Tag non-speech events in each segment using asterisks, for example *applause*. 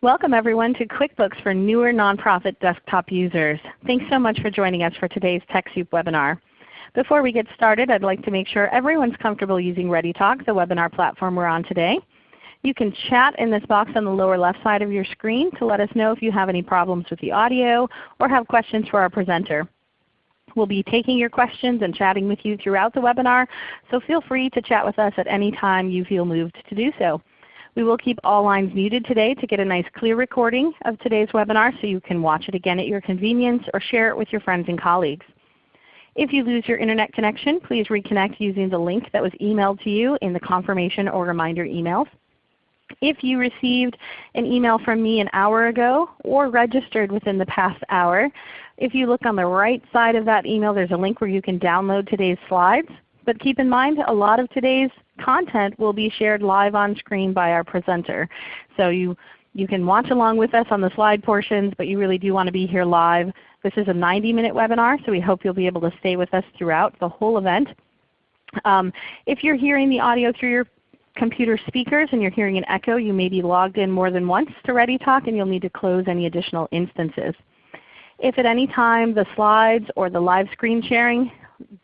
Welcome everyone to QuickBooks for newer nonprofit desktop users. Thanks so much for joining us for today's TechSoup webinar. Before we get started, I'd like to make sure everyone's comfortable using ReadyTalk, the webinar platform we're on today. You can chat in this box on the lower left side of your screen to let us know if you have any problems with the audio or have questions for our presenter. We'll be taking your questions and chatting with you throughout the webinar, so feel free to chat with us at any time you feel moved to do so. We will keep all lines muted today to get a nice clear recording of today's webinar so you can watch it again at your convenience or share it with your friends and colleagues. If you lose your Internet connection, please reconnect using the link that was emailed to you in the confirmation or reminder emails. If you received an email from me an hour ago or registered within the past hour, if you look on the right side of that email there's a link where you can download today's slides. But keep in mind a lot of today's content will be shared live on screen by our presenter. So you, you can watch along with us on the slide portions, but you really do want to be here live. This is a 90 minute webinar, so we hope you'll be able to stay with us throughout the whole event. Um, if you're hearing the audio through your computer speakers and you're hearing an echo, you may be logged in more than once to ReadyTalk and you'll need to close any additional instances. If at any time the slides or the live screen sharing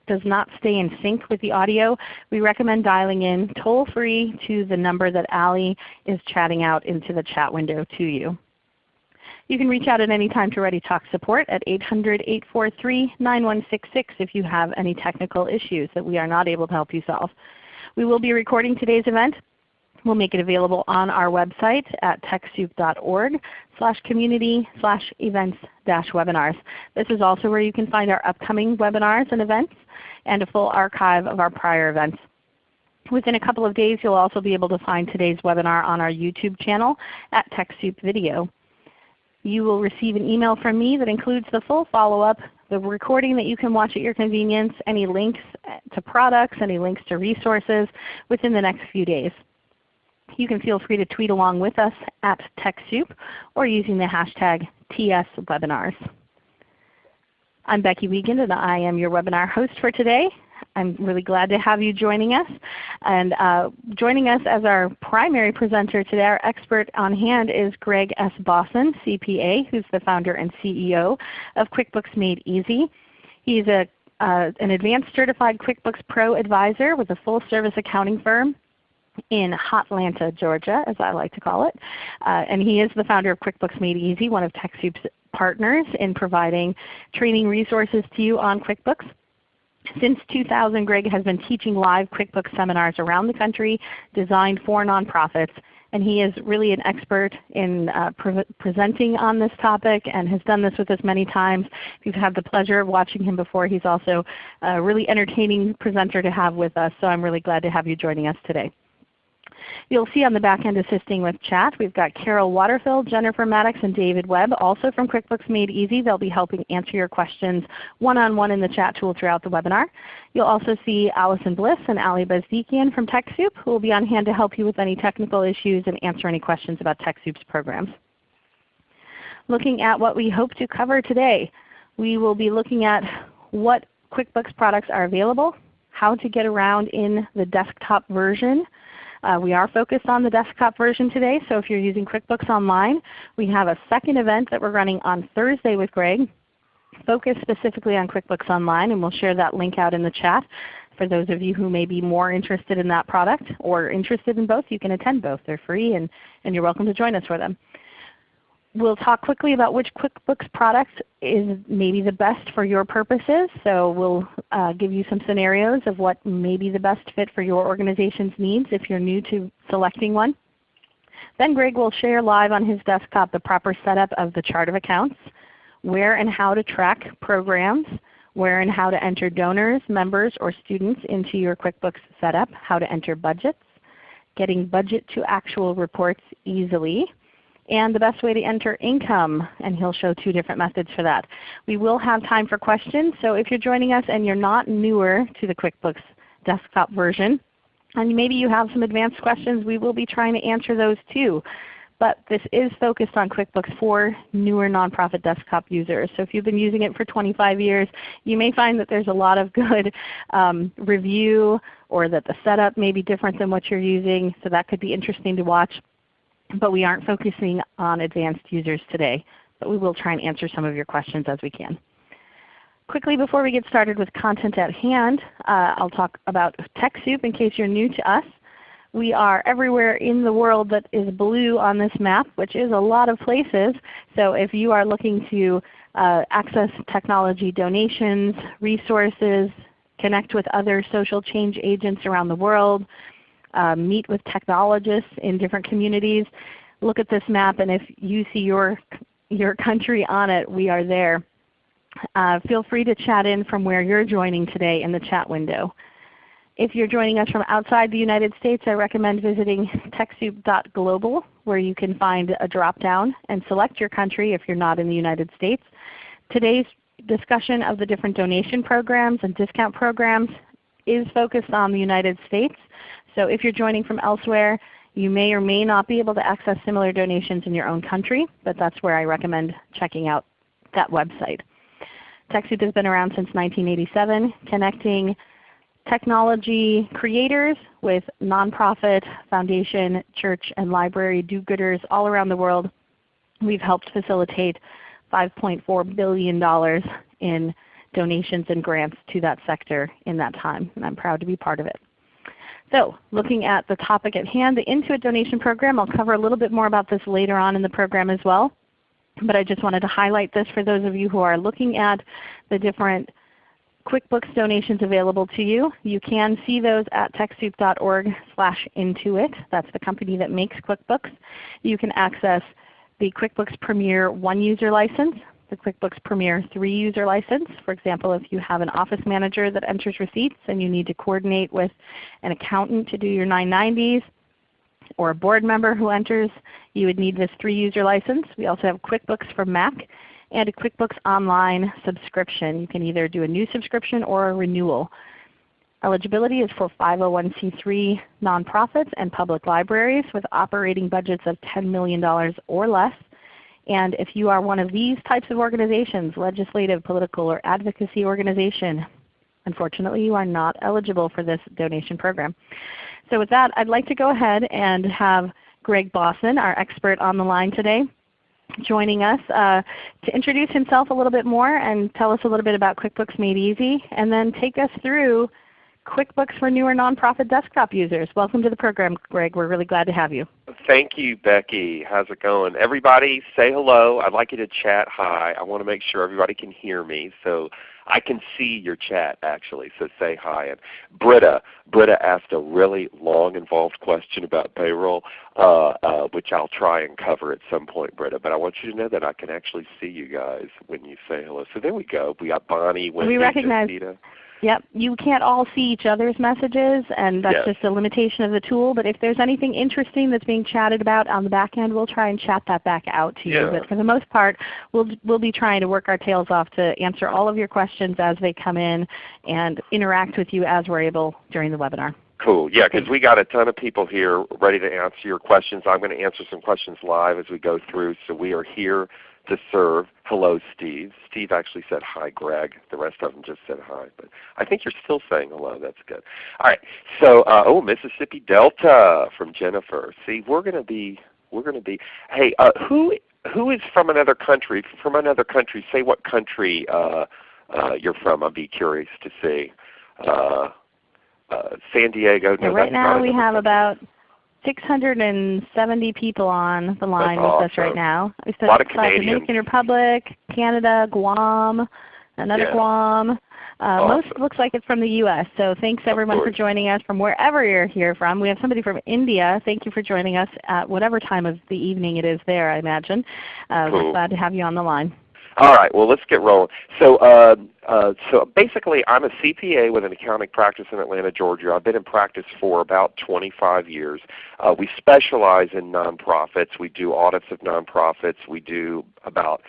does not stay in sync with the audio, we recommend dialing in toll free to the number that Allie is chatting out into the chat window to you. You can reach out at any time to ReadyTalk support at 800-843-9166 if you have any technical issues that we are not able to help you solve. We will be recording today's event We'll make it available on our website at TechSoup.org slash community slash events dash webinars. This is also where you can find our upcoming webinars and events and a full archive of our prior events. Within a couple of days you'll also be able to find today's webinar on our YouTube channel at TechSoup Video. You will receive an email from me that includes the full follow-up, the recording that you can watch at your convenience, any links to products, any links to resources within the next few days. You can feel free to tweet along with us at TechSoup or using the hashtag TSWebinars. I'm Becky Wiegand and I am your webinar host for today. I'm really glad to have you joining us. And uh, joining us as our primary presenter today, our expert on hand is Greg S. Bossen, CPA, who's the founder and CEO of QuickBooks Made Easy. He's a, uh, an advanced certified QuickBooks Pro advisor with a full service accounting firm in Hotlanta, Georgia, as I like to call it. Uh, and he is the founder of QuickBooks Made Easy, one of TechSoup's partners in providing training resources to you on QuickBooks. Since 2000, Greg has been teaching live QuickBooks seminars around the country designed for nonprofits. And he is really an expert in uh, pre presenting on this topic and has done this with us many times. If you've had the pleasure of watching him before, he's also a really entertaining presenter to have with us. So I'm really glad to have you joining us today. You'll see on the back end assisting with chat, we've got Carol Waterfield, Jennifer Maddox, and David Webb, also from QuickBooks Made Easy. They'll be helping answer your questions one-on-one -on -one in the chat tool throughout the webinar. You'll also see Allison Bliss and Ali Bezdikian from TechSoup who will be on hand to help you with any technical issues and answer any questions about TechSoup's programs. Looking at what we hope to cover today, we will be looking at what QuickBooks products are available, how to get around in the desktop version, uh, we are focused on the desktop version today, so if you're using QuickBooks Online, we have a second event that we're running on Thursday with Greg focused specifically on QuickBooks Online, and we'll share that link out in the chat. For those of you who may be more interested in that product or interested in both, you can attend both. They're free and, and you're welcome to join us for them. We'll talk quickly about which QuickBooks product is maybe the best for your purposes. So we'll uh, give you some scenarios of what may be the best fit for your organization's needs if you're new to selecting one. Then Greg will share live on his desktop the proper setup of the chart of accounts, where and how to track programs, where and how to enter donors, members, or students into your QuickBooks setup, how to enter budgets, getting budget to actual reports easily, and the best way to enter income, and he'll show two different methods for that. We will have time for questions, so if you're joining us and you're not newer to the QuickBooks desktop version, and maybe you have some advanced questions, we will be trying to answer those too. But this is focused on QuickBooks for newer nonprofit desktop users. So if you've been using it for 25 years, you may find that there's a lot of *laughs* good um, review or that the setup may be different than what you're using. So that could be interesting to watch. But we aren't focusing on advanced users today. But we will try and answer some of your questions as we can. Quickly before we get started with content at hand, uh, I'll talk about TechSoup in case you're new to us. We are everywhere in the world that is blue on this map, which is a lot of places. So if you are looking to uh, access technology donations, resources, connect with other social change agents around the world, meet with technologists in different communities, look at this map and if you see your, your country on it, we are there. Uh, feel free to chat in from where you're joining today in the chat window. If you're joining us from outside the United States, I recommend visiting TechSoup.global where you can find a drop-down and select your country if you're not in the United States. Today's discussion of the different donation programs and discount programs is focused on the United States. So if you're joining from elsewhere, you may or may not be able to access similar donations in your own country, but that's where I recommend checking out that website. TechSoup has been around since 1987, connecting technology creators with nonprofit, foundation, church, and library do-gooders all around the world. We've helped facilitate $5.4 billion in donations and grants to that sector in that time, and I'm proud to be part of it. So looking at the topic at hand, the Intuit donation program, I'll cover a little bit more about this later on in the program as well. But I just wanted to highlight this for those of you who are looking at the different QuickBooks donations available to you. You can see those at TechSoup.org slash Intuit. That's the company that makes QuickBooks. You can access the QuickBooks Premier one user license, the QuickBooks Premier 3 user license. For example, if you have an office manager that enters receipts and you need to coordinate with an accountant to do your 990s, or a board member who enters, you would need this 3 user license. We also have QuickBooks for Mac and a QuickBooks Online subscription. You can either do a new subscription or a renewal. Eligibility is for 501c3 nonprofits and public libraries with operating budgets of $10 million or less. And if you are one of these types of organizations, legislative, political, or advocacy organization, unfortunately you are not eligible for this donation program. So with that, I'd like to go ahead and have Greg Bossen, our expert on the line today, joining us uh, to introduce himself a little bit more and tell us a little bit about QuickBooks Made Easy, and then take us through QuickBooks for newer nonprofit desktop users. Welcome to the program, Greg. We're really glad to have you. Thank you, Becky. How's it going? Everybody say hello. I'd like you to chat hi. I want to make sure everybody can hear me. So I can see your chat actually, so say hi. And Britta, Britta asked a really long involved question about payroll, uh, uh, which I'll try and cover at some point, Britta. But I want you to know that I can actually see you guys when you say hello. So there we go. We got Bonnie, Wendy, we recognize. Yep. You can't all see each other's messages, and that's yes. just a limitation of the tool. But if there's anything interesting that's being chatted about on the back end, we'll try and chat that back out to yeah. you. But for the most part, we'll, we'll be trying to work our tails off to answer all of your questions as they come in and interact with you as we're able during the webinar. Cool. Yeah, because we got a ton of people here ready to answer your questions. I'm going to answer some questions live as we go through. So we are here to serve. Hello, Steve. Steve actually said hi, Greg. The rest of them just said hi. But I think you're still saying hello. That's good. All right. So, uh, oh, Mississippi Delta from Jennifer. See, we're going to be, we're going to be. Hey, uh, who who is from another country? From another country, say what country uh, uh, you're from. I'd be curious to see. Uh, uh, San Diego. No, right now we have country. about 670 people on the line That's with awesome. us right now. We a lot of Canadians. Dominican Republic, Canada, Guam, another Yeah. Guam. Uh, Awesome. Most looks like it's from the U.S. So thanks everyone for joining us from wherever you're here from. We have somebody from India. Thank you for joining us at whatever time of the evening it is there, I imagine. Uh, Cool. We're glad to have you on the line. All right, well let's get rolling. So, uh, uh, so basically I'm a CPA with an accounting practice in Atlanta, Georgia. I've been in practice for about 25 years. Uh, we specialize in nonprofits. We do audits of nonprofits. We do about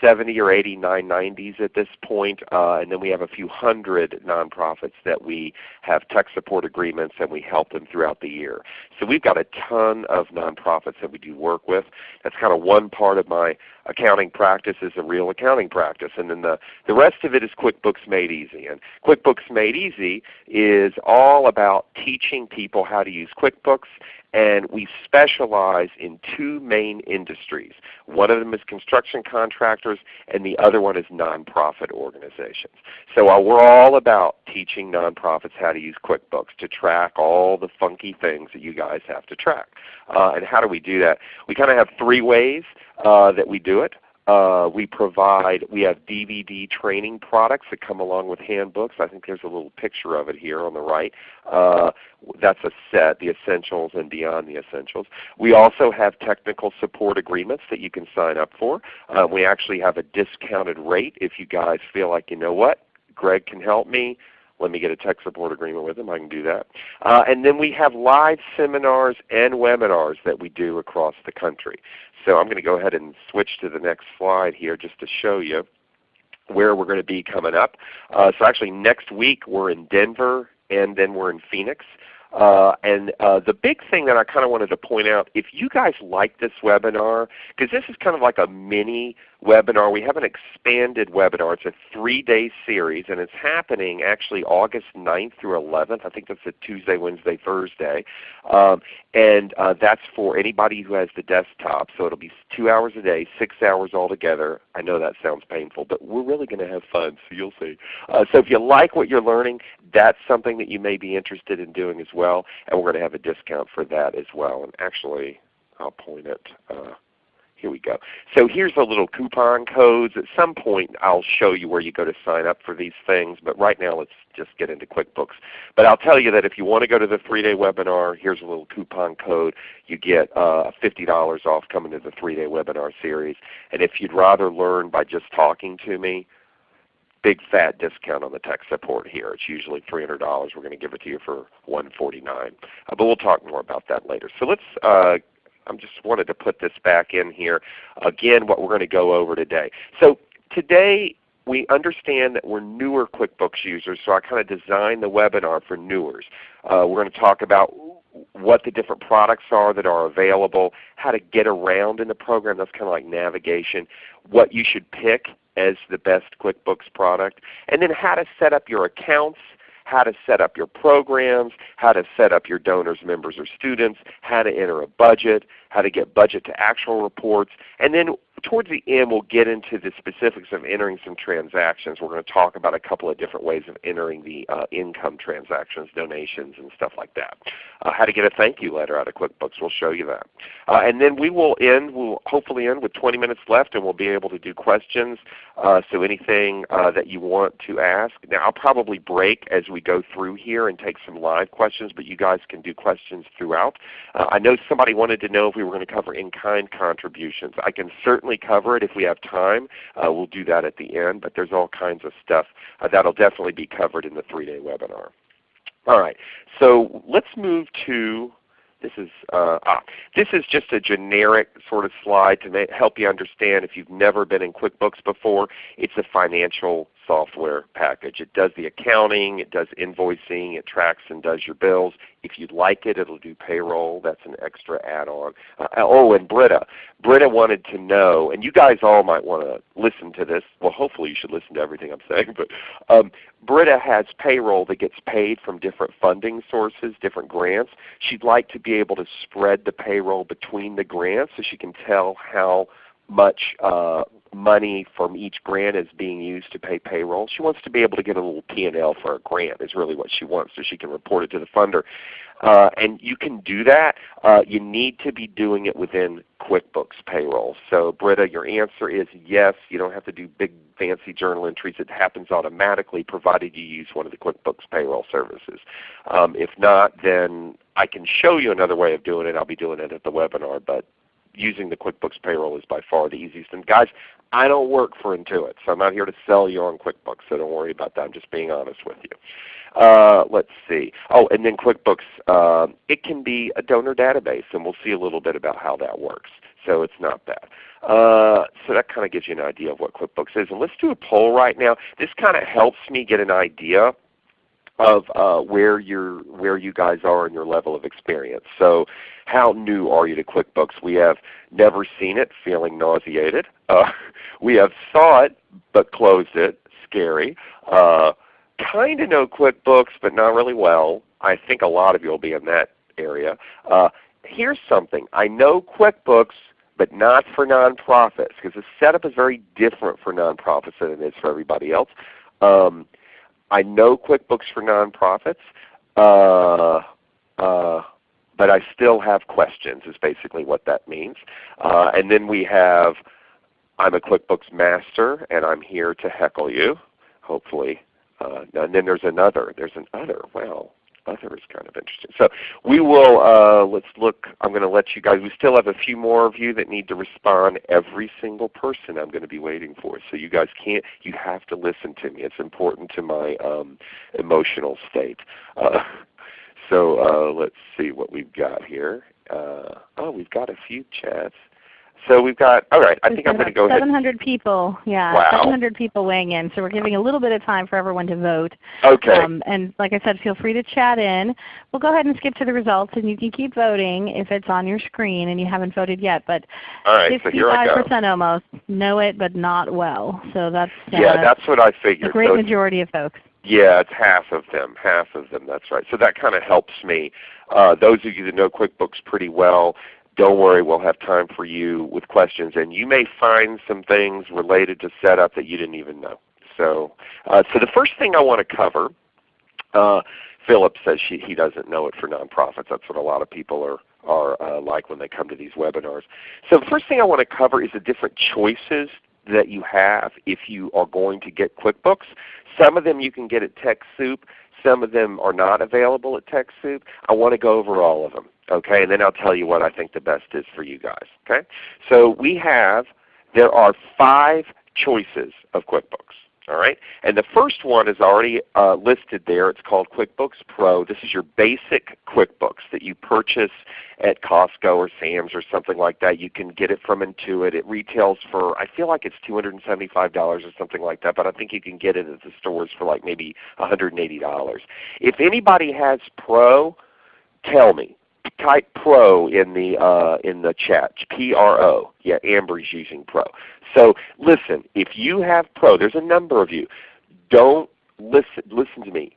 70 or 80 990s at this point, uh, and then we have a few hundred nonprofits that we have tech support agreements and we help them throughout the year. So we've got a ton of nonprofits that we do work with. That's kind of one part of my accounting practice is a real accounting practice. And then the, the rest of it is QuickBooks Made Easy. And QuickBooks Made Easy is all about teaching people how to use QuickBooks and we specialize in two main industries. One of them is construction contractors and the other one is nonprofit organizations. So uh, we're all about teaching nonprofits how to use QuickBooks to track all the funky things that you guys have to track. Uh, and how do we do that? We kind of have three ways uh, that we do it. Uh, we provide, we have DVD training products that come along with handbooks. I think there's a little picture of it here on the right. Uh, that's a set, the Essentials and Beyond the Essentials. We also have technical support agreements that you can sign up for. Uh, we actually have a discounted rate if you guys feel like, you know what, Greg can help me let me get a tech support agreement with them. I can do that. Uh, and then we have live seminars and webinars that we do across the country. So I'm going to go ahead and switch to the next slide here just to show you where we're going to be coming up. Uh, so actually next week we're in Denver and then we're in Phoenix. Uh, and uh, the big thing that I kind of wanted to point out, if you guys like this webinar, because this is kind of like a mini webinar. We have an expanded webinar. It's a three-day series, and it's happening actually August 9th through 11th. I think that's a Tuesday, Wednesday, Thursday. Um, and uh, that's for anybody who has the desktop. So it will be two hours a day, six hours altogether. I know that sounds painful, but we're really going to have fun, so you'll see. Uh, so if you like what you're learning, that's something that you may be interested in doing as well. And we're going to have a discount for that as well. And actually, I'll point it. Uh, here we go. So here's the little coupon codes. At some point I'll show you where you go to sign up for these things, but right now let's just get into QuickBooks. But I'll tell you that if you want to go to the 3-day webinar, here's a little coupon code. You get uh, $50 off coming to the 3-day webinar series. And if you'd rather learn by just talking to me, big fat discount on the tech support here. It's usually $300. We're going to give it to you for 149. Uh, but we'll talk more about that later. So let's uh, I just wanted to put this back in here. Again, what we're going to go over today. So today we understand that we're newer QuickBooks users, so I kind of designed the webinar for newers. Uh, we're going to talk about what the different products are that are available, how to get around in the program, that's kind of like navigation, what you should pick as the best QuickBooks product, and then how to set up your accounts, how to set up your programs, how to set up your donors, members, or students, how to enter a budget, how to get budget to actual reports, and then towards the end we'll get into the specifics of entering some transactions. We're going to talk about a couple of different ways of entering the uh, income transactions, donations, and stuff like that. Uh, how to get a thank you letter out of QuickBooks, we'll show you that. Uh, and then we will end, we'll hopefully end with 20 minutes left and we'll be able to do questions. Uh, so anything uh, that you want to ask. Now I'll probably break as we go through here and take some live questions, but you guys can do questions throughout. Uh, I know somebody wanted to know if we were going to cover in-kind contributions. I can certainly cover it if we have time. Uh, we'll do that at the end, but there's all kinds of stuff uh, that will definitely be covered in the three-day webinar. All right, so let's move to this is uh, ah, this is just a generic sort of slide to help you understand if you've never been in QuickBooks before. It's a financial software package. It does the accounting, it does invoicing, it tracks and does your bills. If you'd like it, it'll do payroll. That's an extra add-on. Uh, oh, and Britta. Britta wanted to know, and you guys all might want to listen to this. Well, hopefully you should listen to everything I'm saying. But um, Britta has payroll that gets paid from different funding sources, different grants. She'd like to be able to spread the payroll between the grants so she can tell how much uh, money from each grant is being used to pay payroll. She wants to be able to get a little P&L for a grant is really what she wants so she can report it to the funder. Uh, and you can do that. Uh, you need to be doing it within QuickBooks Payroll. So Britta, your answer is yes. You don't have to do big fancy journal entries. It happens automatically provided you use one of the QuickBooks Payroll services. Um, if not, then I can show you another way of doing it. I'll be doing it at the webinar, but using the QuickBooks Payroll is by far the easiest. And guys, I don't work for Intuit, so I'm not here to sell you on QuickBooks, so don't worry about that. I'm just being honest with you. Uh, let's see. Oh, and then QuickBooks, uh, it can be a donor database, and we'll see a little bit about how that works. So it's not bad. Uh, so that kind of gives you an idea of what QuickBooks is. And let's do a poll right now. This kind of helps me get an idea of uh, where you're where you guys are in your level of experience. So how new are you to QuickBooks? We have never seen it, feeling nauseated. Uh, *laughs* we have saw it but closed it, scary. Uh, kind of know QuickBooks but not really well. I think a lot of you will be in that area. Uh, here's something. I know QuickBooks, but not for nonprofits because the setup is very different for nonprofits than it is for everybody else. Um, I know QuickBooks for nonprofits, uh, uh, but I still have questions is basically what that means. Uh, and then we have, I'm a QuickBooks master and I'm here to heckle you, hopefully. Uh, and then there's another. There's an other. Well, other is kind of interesting. So we will, uh, let's look, I'm going to let you guys, we still have a few more of you that need to respond. Every single person I'm going to be waiting for. So you guys can't, you have to listen to me. It's important to my um, emotional state. Uh, *laughs* so uh, let's see what we've got here. Uh, oh, we've got a few chats. So we've got, all right, I think I'm going to go 700 ahead. people, yeah, wow. 700 people weighing in. So we're giving a little bit of time for everyone to vote. Okay. Um, and like I said, feel free to chat in. We'll go ahead and skip to the results and you can keep voting if it's on your screen and you haven't voted yet. But all right, 55% so almost know it but not well. So that's uh, Yeah, that's what I figured. The great so majority of folks. Yeah, it's half of them. Half of them, that's right. So that kind of helps me. Uh, those of you that know QuickBooks pretty well, don't worry, we'll have time for you with questions. And you may find some things related to setup that you didn't even know. So, uh, so the first thing I want to cover, uh, Philip says she, he doesn't know it for nonprofits. That's what a lot of people are, are uh, like when they come to these webinars. So the first thing I want to cover is the different choices that you have if you are going to get QuickBooks. Some of them you can get at TechSoup. Some of them are not available at TechSoup. I want to go over all of them. Okay, and then I'll tell you what I think the best is for you guys. Okay, so we have there are five choices of QuickBooks. All right, and the first one is already uh, listed there. It's called QuickBooks Pro. This is your basic QuickBooks that you purchase at Costco or Sam's or something like that. You can get it from Intuit. It retails for I feel like it's $275 or something like that, but I think you can get it at the stores for like maybe $180. If anybody has Pro, tell me type pro in the uh, in the chat. P R O. Yeah, Amber's using pro. So listen, if you have pro, there's a number of you. Don't listen. Listen to me.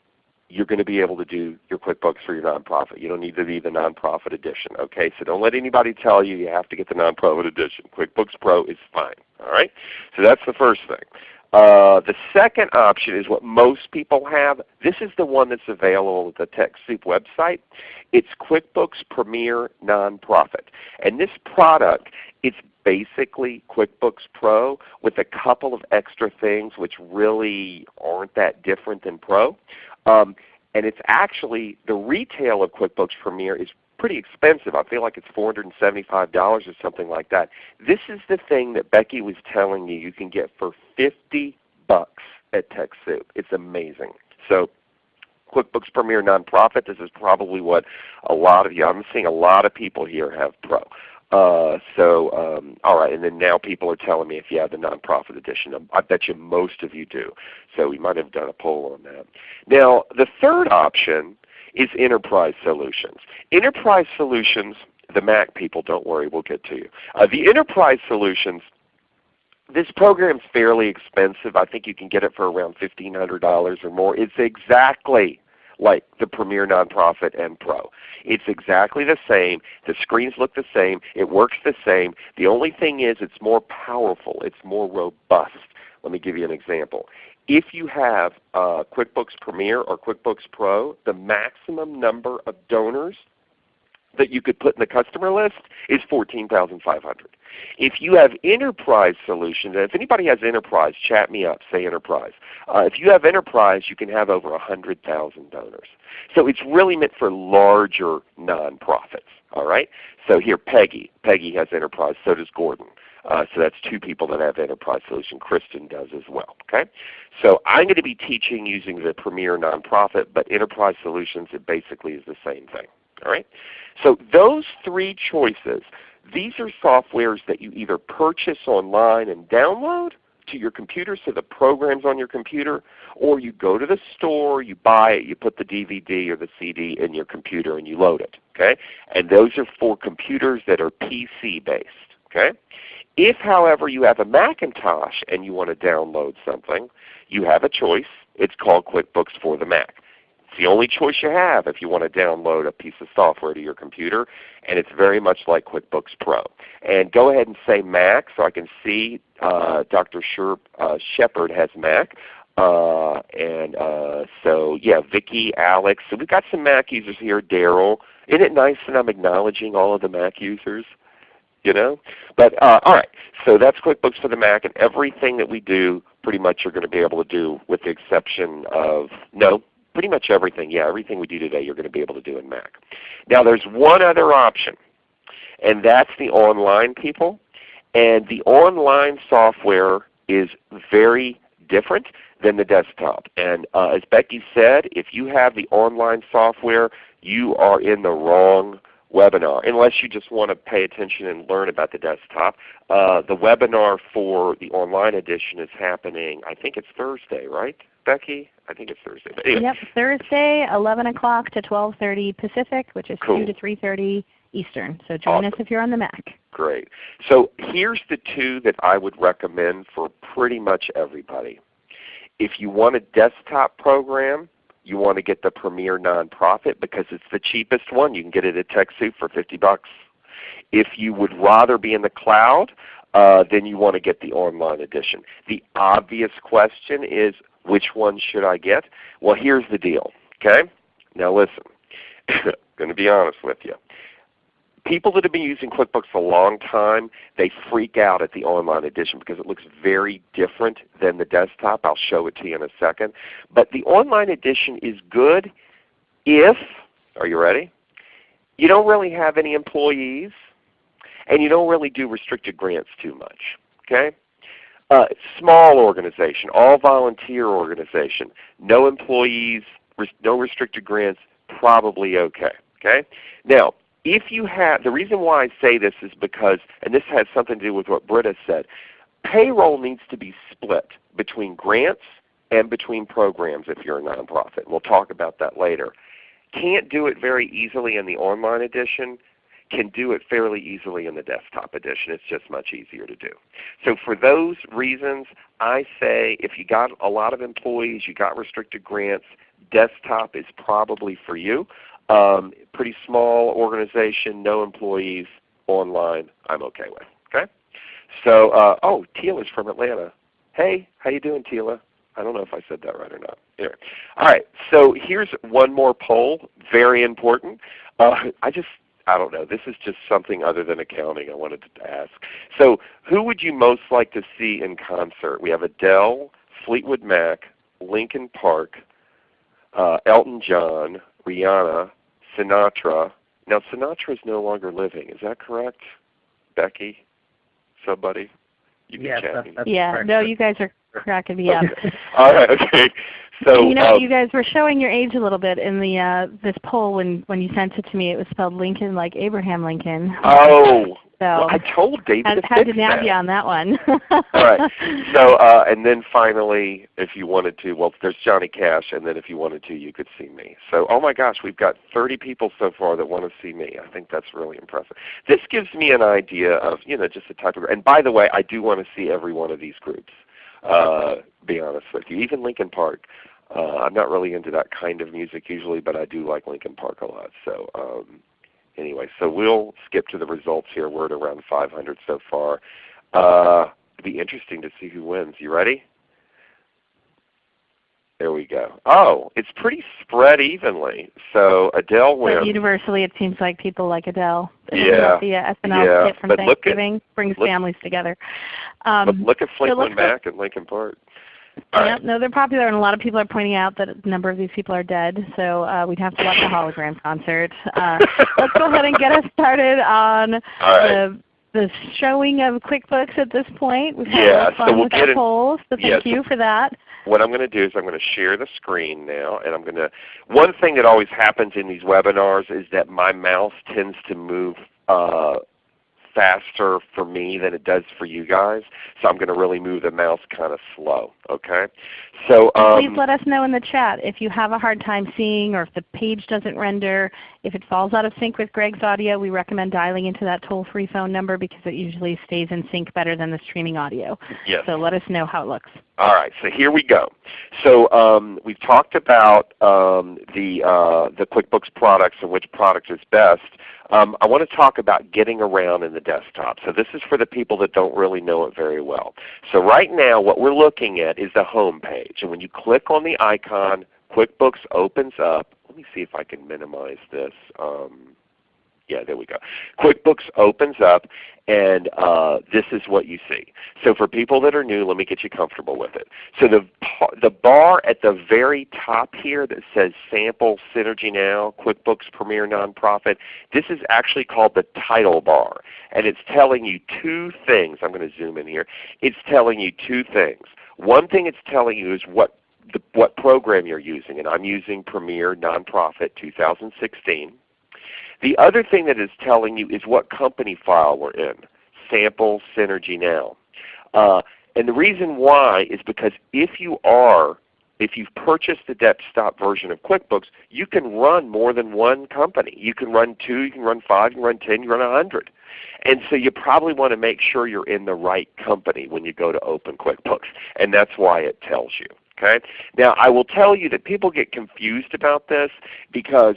You're going to be able to do your QuickBooks for your nonprofit. You don't need to be the nonprofit edition. Okay, so don't let anybody tell you you have to get the nonprofit edition. QuickBooks Pro is fine. All right, so that's the first thing. Uh, the second option is what most people have. This is the one that's available at the TechSoup website. It's QuickBooks Premier Nonprofit. And this product, it's basically QuickBooks Pro with a couple of extra things which really aren't that different than Pro. Um, and it's actually, the retail of QuickBooks Premier is pretty expensive. I feel like it's $475 or something like that. This is the thing that Becky was telling you you can get for 50 bucks at TechSoup. It's amazing. So QuickBooks Premier Nonprofit, this is probably what a lot of you, I'm seeing a lot of people here have Pro. Uh, so, um, all right, and then now people are telling me if you have the nonprofit edition. I bet you most of you do. So we might have done a poll on that. Now, the third option is Enterprise Solutions. Enterprise Solutions, the Mac people, don't worry, we'll get to you. Uh, the Enterprise Solutions, this program is fairly expensive. I think you can get it for around $1,500 or more. It's exactly like the Premier Nonprofit and Pro. It's exactly the same. The screens look the same. It works the same. The only thing is it's more powerful. It's more robust. Let me give you an example. If you have uh, QuickBooks Premier or QuickBooks Pro, the maximum number of donors that you could put in the customer list is 14,500. If you have enterprise solutions, and if anybody has enterprise, chat me up, say enterprise. Uh, if you have enterprise, you can have over 100,000 donors. So it's really meant for larger nonprofits. All right. So here Peggy, Peggy has enterprise, so does Gordon. Uh, so that's two people that have enterprise solution. Kristen does as well. Okay, so I'm going to be teaching using the Premier nonprofit, but enterprise solutions it basically is the same thing. All right, so those three choices, these are softwares that you either purchase online and download to your computer, so the program's on your computer, or you go to the store, you buy it, you put the DVD or the CD in your computer and you load it. Okay, and those are for computers that are PC based. Okay, if, however, you have a Macintosh and you want to download something, you have a choice. It's called QuickBooks for the Mac. It's the only choice you have if you want to download a piece of software to your computer, and it's very much like QuickBooks Pro. And go ahead and say Mac so I can see uh, Dr. Uh, Shepard has Mac. Uh, and uh, so yeah, Vicki, Alex. So we've got some Mac users here. Daryl. Isn't it nice that I'm acknowledging all of the Mac users? You know, but uh, all right. So that's QuickBooks for the Mac, and everything that we do, pretty much, you're going to be able to do, with the exception of no, pretty much everything. Yeah, everything we do today, you're going to be able to do in Mac. Now, there's one other option, and that's the online people. And the online software is very different than the desktop. And uh, as Becky said, if you have the online software, you are in the wrong webinar, unless you just want to pay attention and learn about the desktop. Uh, the webinar for the online edition is happening, I think it's Thursday, right, Becky? I think it's Thursday. Anyway. Yep, Thursday, 11 o'clock to 12:30 Pacific, which is Cool. 2 to 3:30 Eastern. So join us if you're on the Mac. Great. So here's the two that I would recommend for pretty much everybody. If you want a desktop program, you want to get the Premier Nonprofit because it's the cheapest one. You can get it at TechSoup for 50 bucks. If you would rather be in the cloud, uh, then you want to get the online edition. The obvious question is, which one should I get? Well, here's the deal. Okay? Now listen. I'm going to be honest with you people that have been using QuickBooks a long time, they freak out at the online edition because it looks very different than the desktop. I'll show it to you in a second. But the online edition is good if, are you ready? You don't really have any employees and you don't really do restricted grants too much. Okay? Uh, small organization, all volunteer organization, no employees, no restricted grants, probably okay. Okay? Now, if you have, the reason why I say this is because, and this has something to do with what Britta said, payroll needs to be split between grants and between programs if you're a nonprofit. We'll talk about that later. Can't do it very easily in the online edition, can do it fairly easily in the desktop edition. It's just much easier to do. So for those reasons, I say if you got a lot of employees, you got restricted grants, desktop is probably for you. Um, pretty small organization, no employees, online, I'm okay with. Okay? So, uh, oh, Tila's from Atlanta. Hey, how you doing, Tila? I don't know if I said that right or not. Anyway. All right, so here's one more poll, very important. Uh, I just, I don't know, this is just something other than accounting I wanted to ask. So who would you most like to see in concert? We have Adele, Fleetwood Mac, Lincoln Park, uh, Elton John, Rihanna, Sinatra. Now Sinatra is no longer living. Is that correct, Becky? Somebody? You can Yes, chat that's, that's yeah, correct. no, you guys are cracking me up. All right. Okay. So you know, um, you guys were showing your age a little bit in the uh, this poll when when you sent it to me. It was spelled Lincoln like Abraham Lincoln. oh, so well, I told David had, to had to nab that. you on that one. All right. *laughs* So uh, and then finally, if you wanted to, well, there's Johnny Cash, and then if you wanted to, you could see me. So oh my gosh, we've got 30 people so far that want to see me. I think that's really impressive. This gives me an idea of you know just the type of. And by the way, I do want to see every one of these groups. Uh, be honest with you, even Lincoln Park. Uh, I'm not really into that kind of music usually, but I do like Lincoln Park a lot. So um, anyway, so we'll skip to the results here. We're at around 500 so far. Uh, it'd be interesting to see who wins. You ready? There we go. Oh, it's pretty spread evenly. So Adele but wins. universally, it seems like people like Adele. Yeah, The uh, SNL yeah, from but look at- Thanksgiving brings look- families together. But Um, look at Fleetwood go- Mac and Lincoln Park. All right. no, they're popular, and a lot of people are pointing out that a number of these people are dead. So uh, we'd have to watch a hologram concert. Uh, *laughs* let's go ahead and get us started on right. the the showing of QuickBooks at this point. We've had a Yeah, lot of so fun we'll with get our polls, so yeah, thank so- you for that. what I'm going to do is I'm going to share the screen now, and I'm going to. One thing that always happens in these webinars is that my mouse tends to move uh, faster for me than it does for you guys. So I'm going to really move the mouse kind of slow. Okay. So um, please let us know in the chat if you have a hard time seeing or if the page doesn't render. If it falls out of sync with Greg's audio, we recommend dialing into that toll-free phone number because it usually stays in sync better than the streaming audio. Yes. So let us know how it looks. All right, so here we go. So um, we've talked about um, the, uh, the QuickBooks products and which product is best. Um, I want to talk about getting around in the desktop. So this is for the people that don't really know it very well. So right now what we're looking at is the home page. And when you click on the icon, QuickBooks opens up. Let me see if I can minimize this. Um, yeah, there we go. QuickBooks opens up and uh, this is what you see. So for people that are new, let me get you comfortable with it. So the, the bar at the very top here that says Sample Synergy Now, QuickBooks Premier Nonprofit, this is actually called the title bar. And it's telling you two things. I'm going to zoom in here. It's telling you two things. One thing it's telling you is what the, what program you're using, and I'm using Premier Nonprofit 2016. The other thing that is telling you is what company file we're in, Sample Synergy Now. Uh, and the reason why is because if you are, if you've purchased the desktop version of QuickBooks, you can run more than one company. You can run two, you can run five, you can run ten, you can run a hundred. And so you probably want to make sure you're in the right company when you go to open QuickBooks. And that's why it tells you. Okay? Now I will tell you that people get confused about this because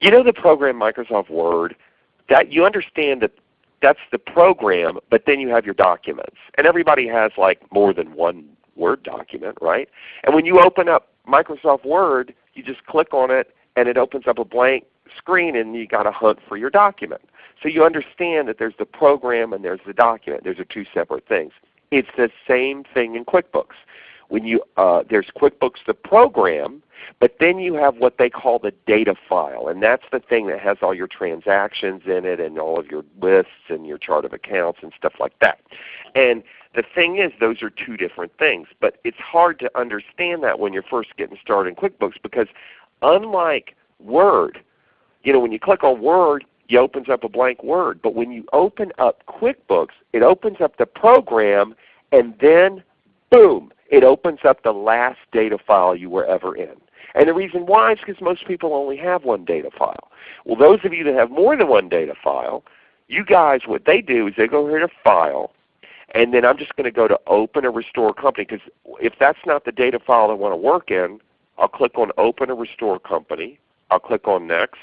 you know the program Microsoft Word? That you understand that that's the program, but then you have your documents. And everybody has like more than one Word document, right? And when you open up Microsoft Word, you just click on it and it opens up a blank screen and you got to hunt for your document. So you understand that there's the program and there's the document. Those are two separate things. It's the same thing in QuickBooks when you uh, there's QuickBooks the program, but then you have what they call the data file, and that's the thing that has all your transactions in it and all of your lists and your chart of accounts and stuff like that. And the thing is those are two different things, but it's hard to understand that when you're first getting started in QuickBooks because unlike Word, you know when you click on Word it opens up a blank Word, but when you open up QuickBooks it opens up the program and then boom, it opens up the last data file you were ever in. And the reason why is because most people only have one data file. Well those of you that have more than one data file, you guys what they do is they go here to File, and then I'm just going to go to Open or Restore Company because if that's not the data file I want to work in, I'll click on Open or Restore Company. I'll click on Next,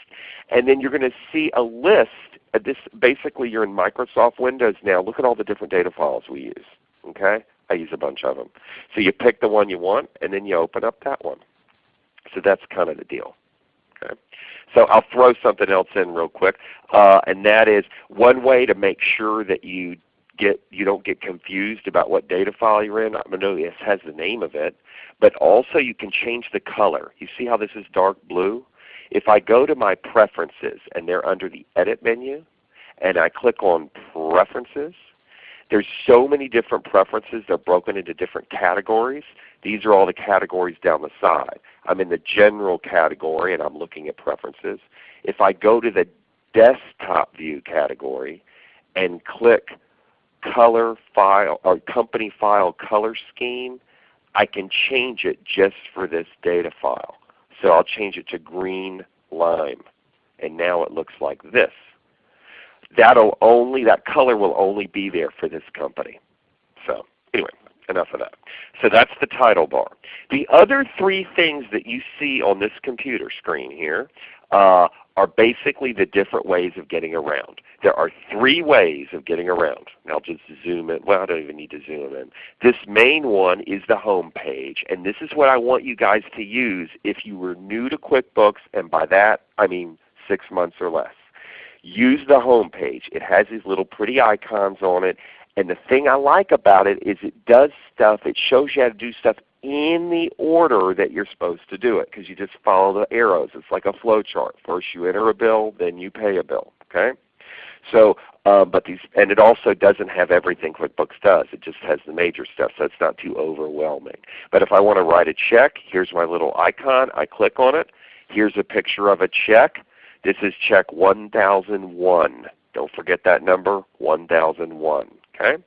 and then you're going to see a list. This basically you're in Microsoft Windows now. Look at all the different data files we use. Okay, I use a bunch of them. So you pick the one you want and then you open up that one. So that's kind of the deal. Okay. So I'll throw something else in real quick, uh, and that is one way to make sure that you get you don't get confused about what data file you're in. I know this has the name of it, but also you can change the color. You see how this is dark blue? If I go to my preferences and they're under the Edit menu, and I click on Preferences, there's so many different preferences. They're broken into different categories. These are all the categories down the side. I'm in the general category and I'm looking at preferences. If I go to the desktop view category and click color file or company file color scheme, I can change it just for this data file. So I'll change it to green lime. And now it looks like this that'll only that color will only be there for this company. So anyway, enough of that. So that's the title bar. The other three things that you see on this computer screen here uh, are basically the different ways of getting around. There are three ways of getting around. I'll just zoom in. Well, I don't even need to zoom in. This main one is the home page, and this is what I want you guys to use if you were new to QuickBooks, and by that I mean six months or less use the home page. It has these little pretty icons on it. And the thing I like about it is it does stuff, it shows you how to do stuff in the order that you're supposed to do it because you just follow the arrows. It's like a flow chart. First you enter a bill, then you pay a bill. Okay? So, um, but these, and it also doesn't have everything QuickBooks does. It just has the major stuff, so it's not too overwhelming. But if I want to write a check, here's my little icon. I click on it. Here's a picture of a check. This is check 1001. Don't forget that number, 1001. Okay?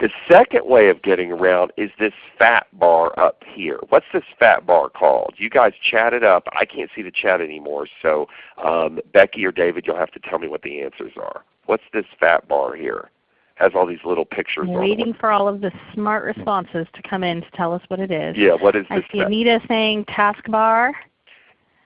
The second way of getting around is this fat bar up here. What's this fat bar called? You guys chat it up. I can't see the chat anymore, so um, Becky or David, you'll have to tell me what the answers are. What's this fat bar here? Has all these little pictures I'm on waiting for all of the smart responses to come in to tell us what it is. Yeah, what is this? I see Anita saying taskbar.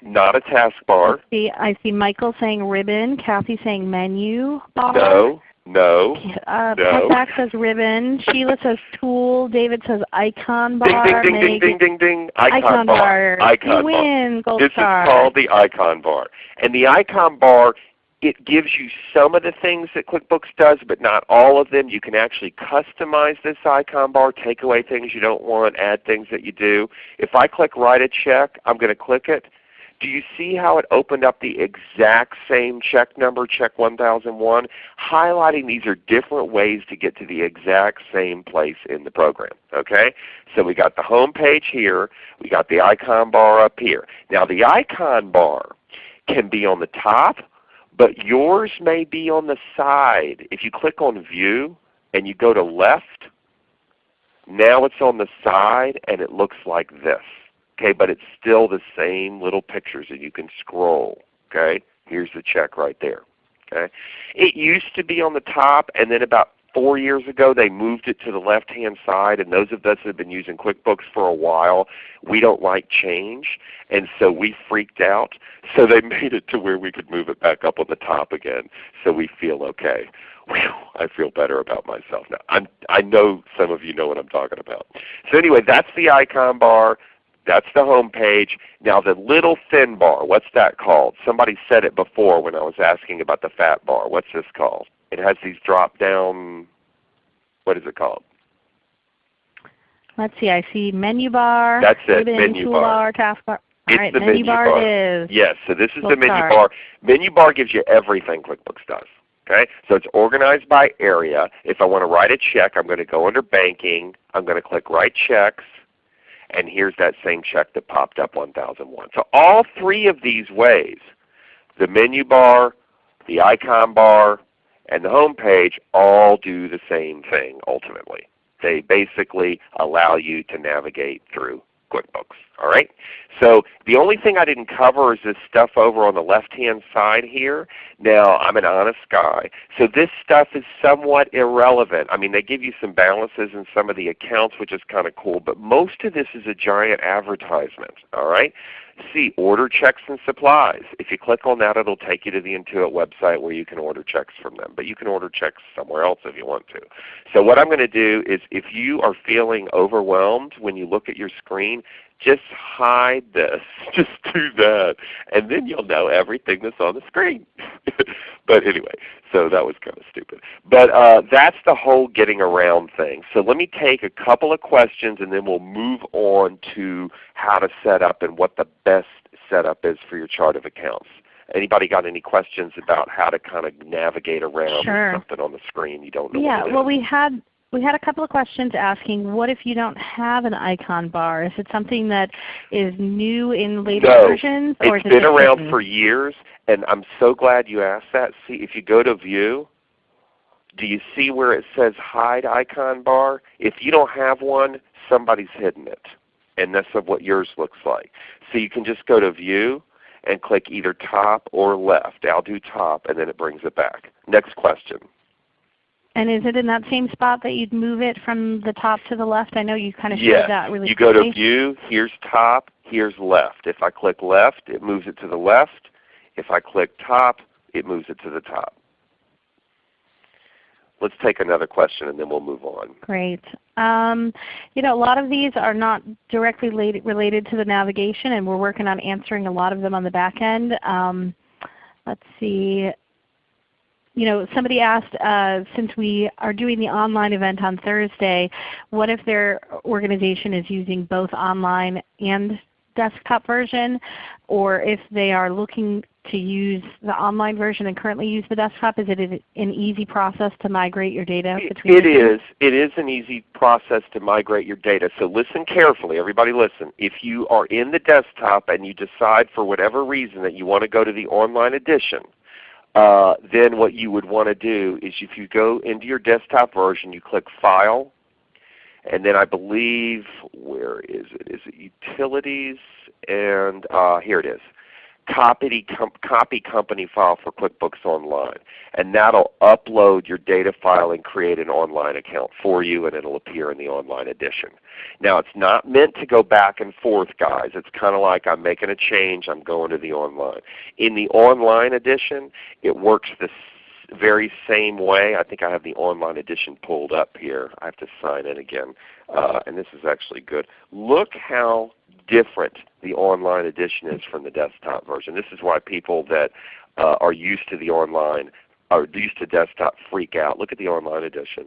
Not a taskbar. I see, I see Michael saying ribbon. Kathy saying menu bar. No, no. Uh, No. Says ribbon. Sheila says tool. David says icon bar. ding ding ding Meg- ding ding ding. Icon, Icon bar. Icon you bar. win, gold This star. is called the icon bar. And the icon bar, it gives you some of the things that QuickBooks does, but not all of them. You can actually customize this icon bar, take away things you don't want, add things that you do. If I click write a check, I'm going to click it. Do you see how it opened up the exact same check number, check 1001? Highlighting these are different ways to get to the exact same place in the program. Okay? So we got the home page here. We got the icon bar up here. Now the icon bar can be on the top, but yours may be on the side. If you click on View and you go to Left, now it's on the side and it looks like this. Okay, but it's still the same little pictures and you can scroll. Okay, here's the check right there. Okay, it used to be on the top, and then about four years ago they moved it to the left hand side. And those of us that have been using QuickBooks for a while, we don't like change, and so we freaked out. So they *laughs* made it to where we could move it back up on the top again, so we feel okay. Whew, I feel better about myself now. I'm, I know some of you know what I'm talking about. So anyway, that's the icon bar. That's the home page. Now the little thin bar, what's that called? Somebody said it before when I was asking about the fat bar. What's this called? It has these drop down, what is it called? Let's see. I see menu bar. That's it, menu tool bar. bar, taskbar. It's All right, the menu, menu bar, bar. is. Yes, so this is the menu sorry. bar. Menu bar gives you everything QuickBooks does. Okay? So it's organized by area. If I want to write a check, I'm going to go under banking. I'm going to click write checks. And here's that same check that popped up 1001. So all three of these ways, the menu bar, the icon bar, and the home page all do the same thing ultimately. They basically allow you to navigate through QuickBooks. All right? So the only thing I didn't cover is this stuff over on the left-hand side here. Now I'm an honest guy, so this stuff is somewhat irrelevant. I mean they give you some balances in some of the accounts which is kind of cool, but most of this is a giant advertisement. All right? See, order checks and supplies. If you click on that, it'll take you to the Intuit website where you can order checks from them. But you can order checks somewhere else if you want to. So what I'm going to do is if you are feeling overwhelmed when you look at your screen, just hide this. *laughs* Just do that. And then you'll know everything that's on the screen. *laughs* but anyway, so that was kind of stupid. But uh, that's the whole getting around thing. So let me take a couple of questions and then we'll move on to how to set up and what the best setup is for your chart of accounts. Anybody got any questions about how to kind of navigate around Sure. something on the screen you don't know Yeah, well is? we had we had a couple of questions asking, what if you don't have an icon bar? Is it something that is new in later No, versions? Or It's is it been just around written? for years, and I'm so glad you asked that. See, if you go to View, do you see where it says Hide Icon Bar? If you don't have one, somebody's hidden it, and that's of what yours looks like. So you can just go to View and click either top or left. I'll do top, and then it brings it back. Next question. And is it in that same spot that you'd move it from the top to the left? I know you kind of showed Yes. that really you go to. View, here's top, here's left. If I click left, it moves it to the left. If I click top, it moves it to the top. Let's take another question and then we'll move on. Great. Um, you know, a lot of these are not directly related, related to the navigation, and we're working on answering a lot of them on the back end. Um, let's see. You know, somebody asked, uh, since we are doing the online event on Thursday, what if their organization is using both online and desktop version, or if they are looking to use the online version and currently use the desktop, is it an easy process to migrate your data between It is. It is an easy process to migrate your data. So listen carefully. Everybody listen. If you are in the desktop and you decide for whatever reason that you want to go to the online edition, uh, then what you would want to do is if you go into your desktop version, you click File, and then I believe, where is it? Is it Utilities? And uh, here it is copy, copy company file for QuickBooks Online. And that will upload your data file and create an online account for you and it will appear in the online edition. Now it's not meant to go back and forth guys. It's kind of like I'm making a change, I'm going to the online. In the online edition it works the very same way. I think I have the online edition pulled up here. I have to sign in again. Uh, and this is actually good. Look how different the online edition is from the desktop version. This is why people that uh, are used to the online are used to desktop freak out. Look at the online edition.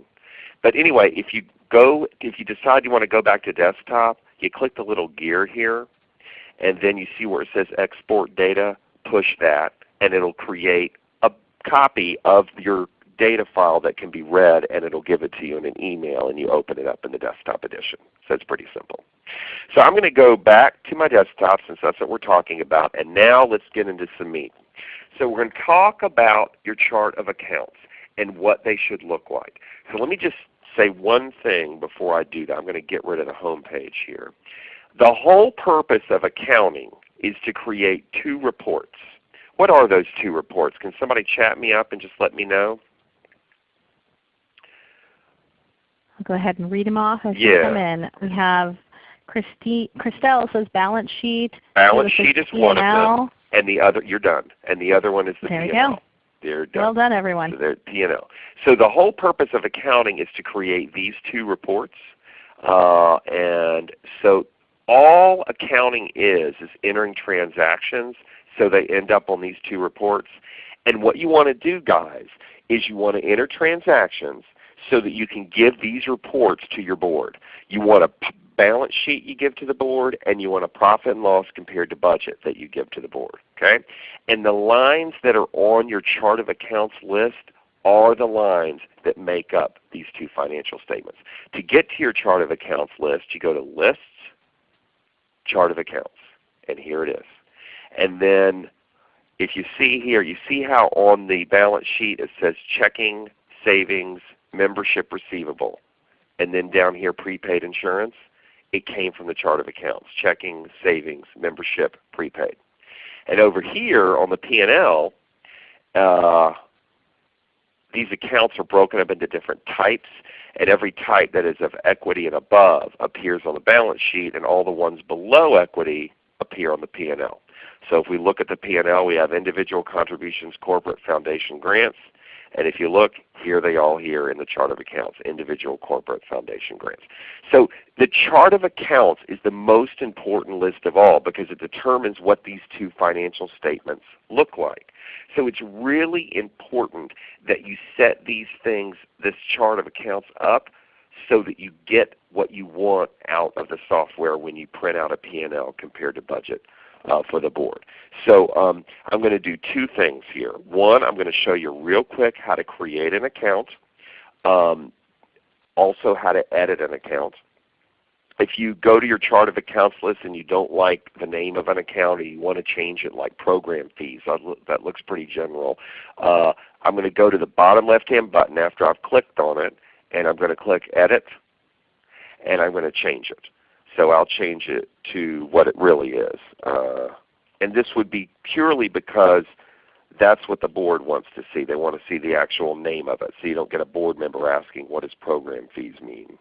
But anyway, if you go, if you decide you want to go back to desktop, you click the little gear here, and then you see where it says Export Data. Push that, and it will create a copy of your data file that can be read, and it will give it to you in an email, and you open it up in the desktop edition. So it's pretty simple. So I'm going to go back to my desktop since that's what we're talking about. And now let's get into some meat. So we're going to talk about your chart of accounts and what they should look like. So let me just say one thing before I do that. I'm going to get rid of the home page here. The whole purpose of accounting is to create two reports. What are those two reports? Can somebody chat me up and just let me know? I'll go ahead and read them off as yeah. they come in. We have Christy, Christelle says balance sheet. Balance sheet is one of them, and the other you're done. And the other one is the there P&L. There we go. They're done. Well done, everyone. So they're P&L. So the whole purpose of accounting is to create these two reports. Uh, and so all accounting is is entering transactions so they end up on these two reports. And what you want to do guys is you want to enter transactions so that you can give these reports to your board. You want a balance sheet you give to the board, and you want a profit and loss compared to budget that you give to the board. Okay? And the lines that are on your chart of accounts list are the lines that make up these two financial statements. To get to your chart of accounts list, you go to Lists, Chart of Accounts, and here it is. And then if you see here, you see how on the balance sheet it says checking, savings, membership receivable, and then down here prepaid insurance, it came from the chart of accounts, checking, savings, membership, prepaid. And over here on the P&L, uh, these accounts are broken up into different types, and every type that is of equity and above appears on the balance sheet, and all the ones below equity appear on the P&L. So if we look at the P&L, we have individual contributions, corporate foundation grants, and if you look, here they all here in the chart of accounts, individual corporate foundation grants. So the chart of accounts is the most important list of all because it determines what these two financial statements look like. So it's really important that you set these things, this chart of accounts up so that you get what you want out of the software when you print out a P&L compared to budget uh, for the board. So um, I'm going to do two things here. One, I'm going to show you real quick how to create an account, um, also how to edit an account. If you go to your chart of accounts list and you don't like the name of an account or you want to change it like program fees, that looks pretty general, uh, I'm going to go to the bottom left hand button after I've clicked on it and I'm going to click Edit and I'm going to change it. So I'll change it to what it really is. Uh, and this would be purely because that's what the board wants to see. They want to see the actual name of it so you don't get a board member asking what does program fees mean.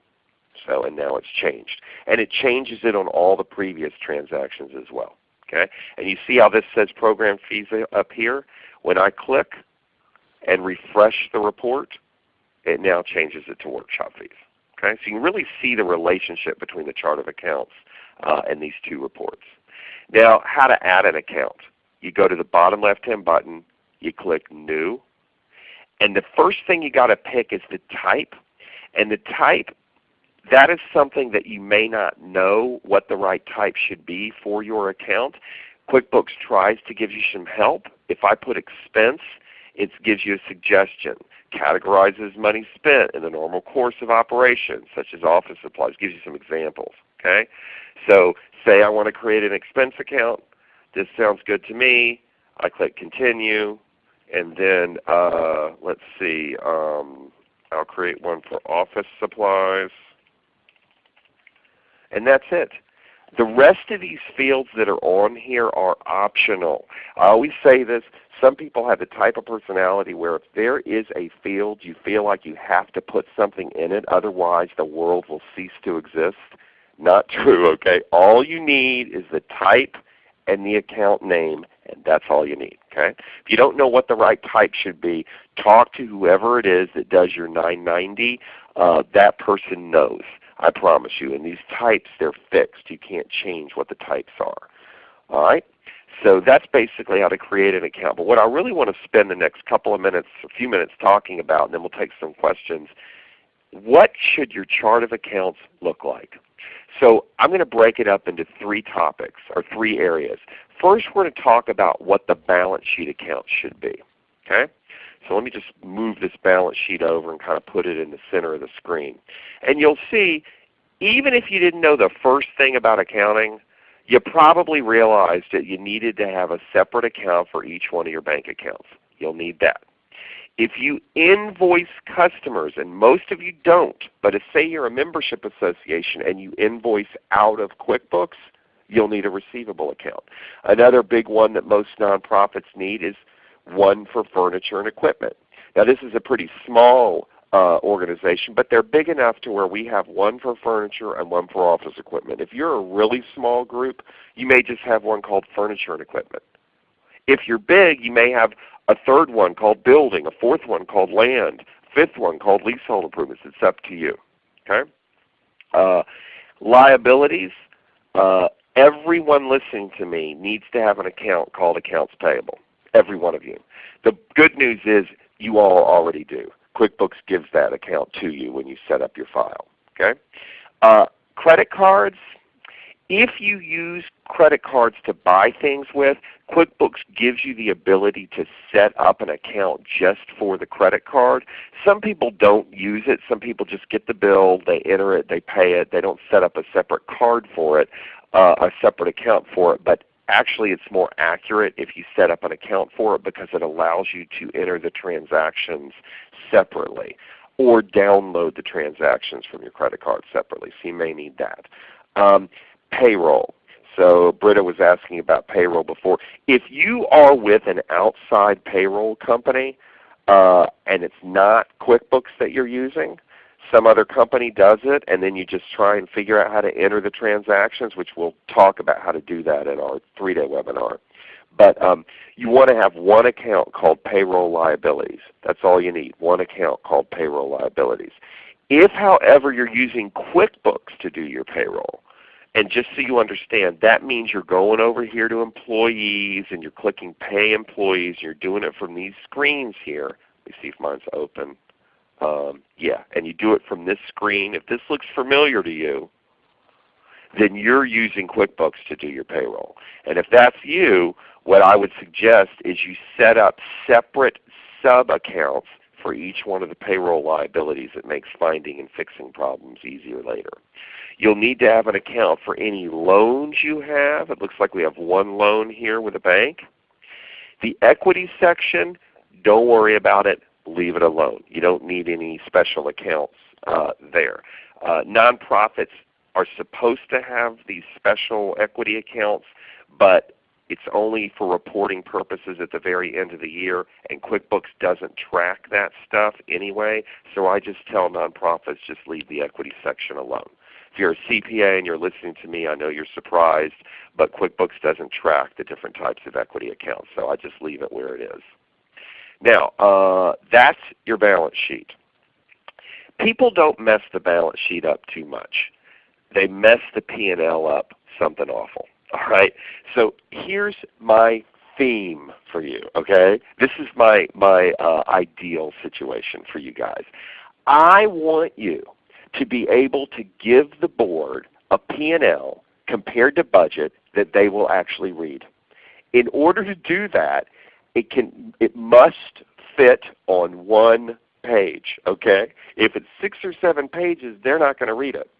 So and now it's changed. And it changes it on all the previous transactions as well. Okay? And you see how this says program fees up here? When I click and refresh the report, it now changes it to workshop fees. Okay? So you can really see the relationship between the chart of accounts uh, and these two reports. Now how to add an account. You go to the bottom left hand button, you click New, and the first thing you got to pick is the type. And the type, that is something that you may not know what the right type should be for your account. QuickBooks tries to give you some help. If I put expense, it gives you a suggestion categorizes money spent in the normal course of operations, such as office supplies. Gives you some examples. Okay, so say I want to create an expense account. This sounds good to me. I click Continue, and then uh, let's see, um, I'll create one for office supplies. And that's it. The rest of these fields that are on here are optional. I always say this, some people have the type of personality where if there is a field you feel like you have to put something in it, otherwise the world will cease to exist. Not *laughs* true, okay? All you need is the type and the account name, and that's all you need. Okay? If you don't know what the right type should be, talk to whoever it is that does your 990. Uh, that person knows. I promise you. And these types, they're fixed. You can't change what the types are. All right? So that's basically how to create an account. But what I really want to spend the next couple of minutes, a few minutes talking about, and then we'll take some questions, what should your chart of accounts look like? So I'm going to break it up into three topics or three areas. First we're going to talk about what the balance sheet account should be. Okay? So let me just move this balance sheet over and kind of put it in the center of the screen. And you'll see, even if you didn't know the first thing about accounting, you probably realized that you needed to have a separate account for each one of your bank accounts. You'll need that. If you invoice customers, and most of you don't, but if say you're a membership association and you invoice out of QuickBooks, you'll need a receivable account. Another big one that most nonprofits need is one for furniture and equipment. Now this is a pretty small uh, organization, but they're big enough to where we have one for furniture and one for office equipment. If you're a really small group, you may just have one called furniture and equipment. If you're big, you may have a third one called building, a fourth one called land, fifth one called leasehold improvements. It's up to you. Okay? Uh, liabilities, uh, everyone listening to me needs to have an account called accounts payable. Every one of you. The good news is you all already do. QuickBooks gives that account to you when you set up your file. Okay? Uh, credit cards, if you use credit cards to buy things with, QuickBooks gives you the ability to set up an account just for the credit card. Some people don't use it. Some people just get the bill, they enter it, they pay it. They don't set up a separate card for it, uh, a separate account for it. But actually it's more accurate if you set up an account for it because it allows you to enter the transactions separately or download the transactions from your credit card separately. So you may need that. Um, payroll. So Britta was asking about payroll before. If you are with an outside payroll company uh, and it's not QuickBooks that you're using, some other company does it, and then you just try and figure out how to enter the transactions, which we'll talk about how to do that in our three-day webinar. But um, you want to have one account called payroll liabilities. That's all you need, one account called payroll liabilities. If however you're using QuickBooks to do your payroll, and just so you understand, that means you're going over here to employees and you're clicking pay employees. You're doing it from these screens here. Let me see if mine's open. Um, yeah, and you do it from this screen. If this looks familiar to you, then you're using QuickBooks to do your payroll. And if that's you, what I would suggest is you set up separate sub-accounts for each one of the payroll liabilities. It makes finding and fixing problems easier later. You'll need to have an account for any loans you have. It looks like we have one loan here with a bank. The equity section, don't worry about it. Leave it alone. You don't need any special accounts uh, there. Uh, nonprofits are supposed to have these special equity accounts, but it's only for reporting purposes at the very end of the year, and QuickBooks doesn't track that stuff anyway. So I just tell nonprofits just leave the equity section alone. If you're a CPA and you're listening to me, I know you're surprised, but QuickBooks doesn't track the different types of equity accounts, so I just leave it where it is. Now, uh, that's your balance sheet. People don't mess the balance sheet up too much. They mess the P&L up something awful. *laughs* All right. So here's my theme for you. Okay. This is my my uh, ideal situation for you guys. I want you to be able to give the board a P&L compared to budget that they will actually read. In order to do that, it, can, it must fit on one page. Okay? If it's six or seven pages, they're not going to read it.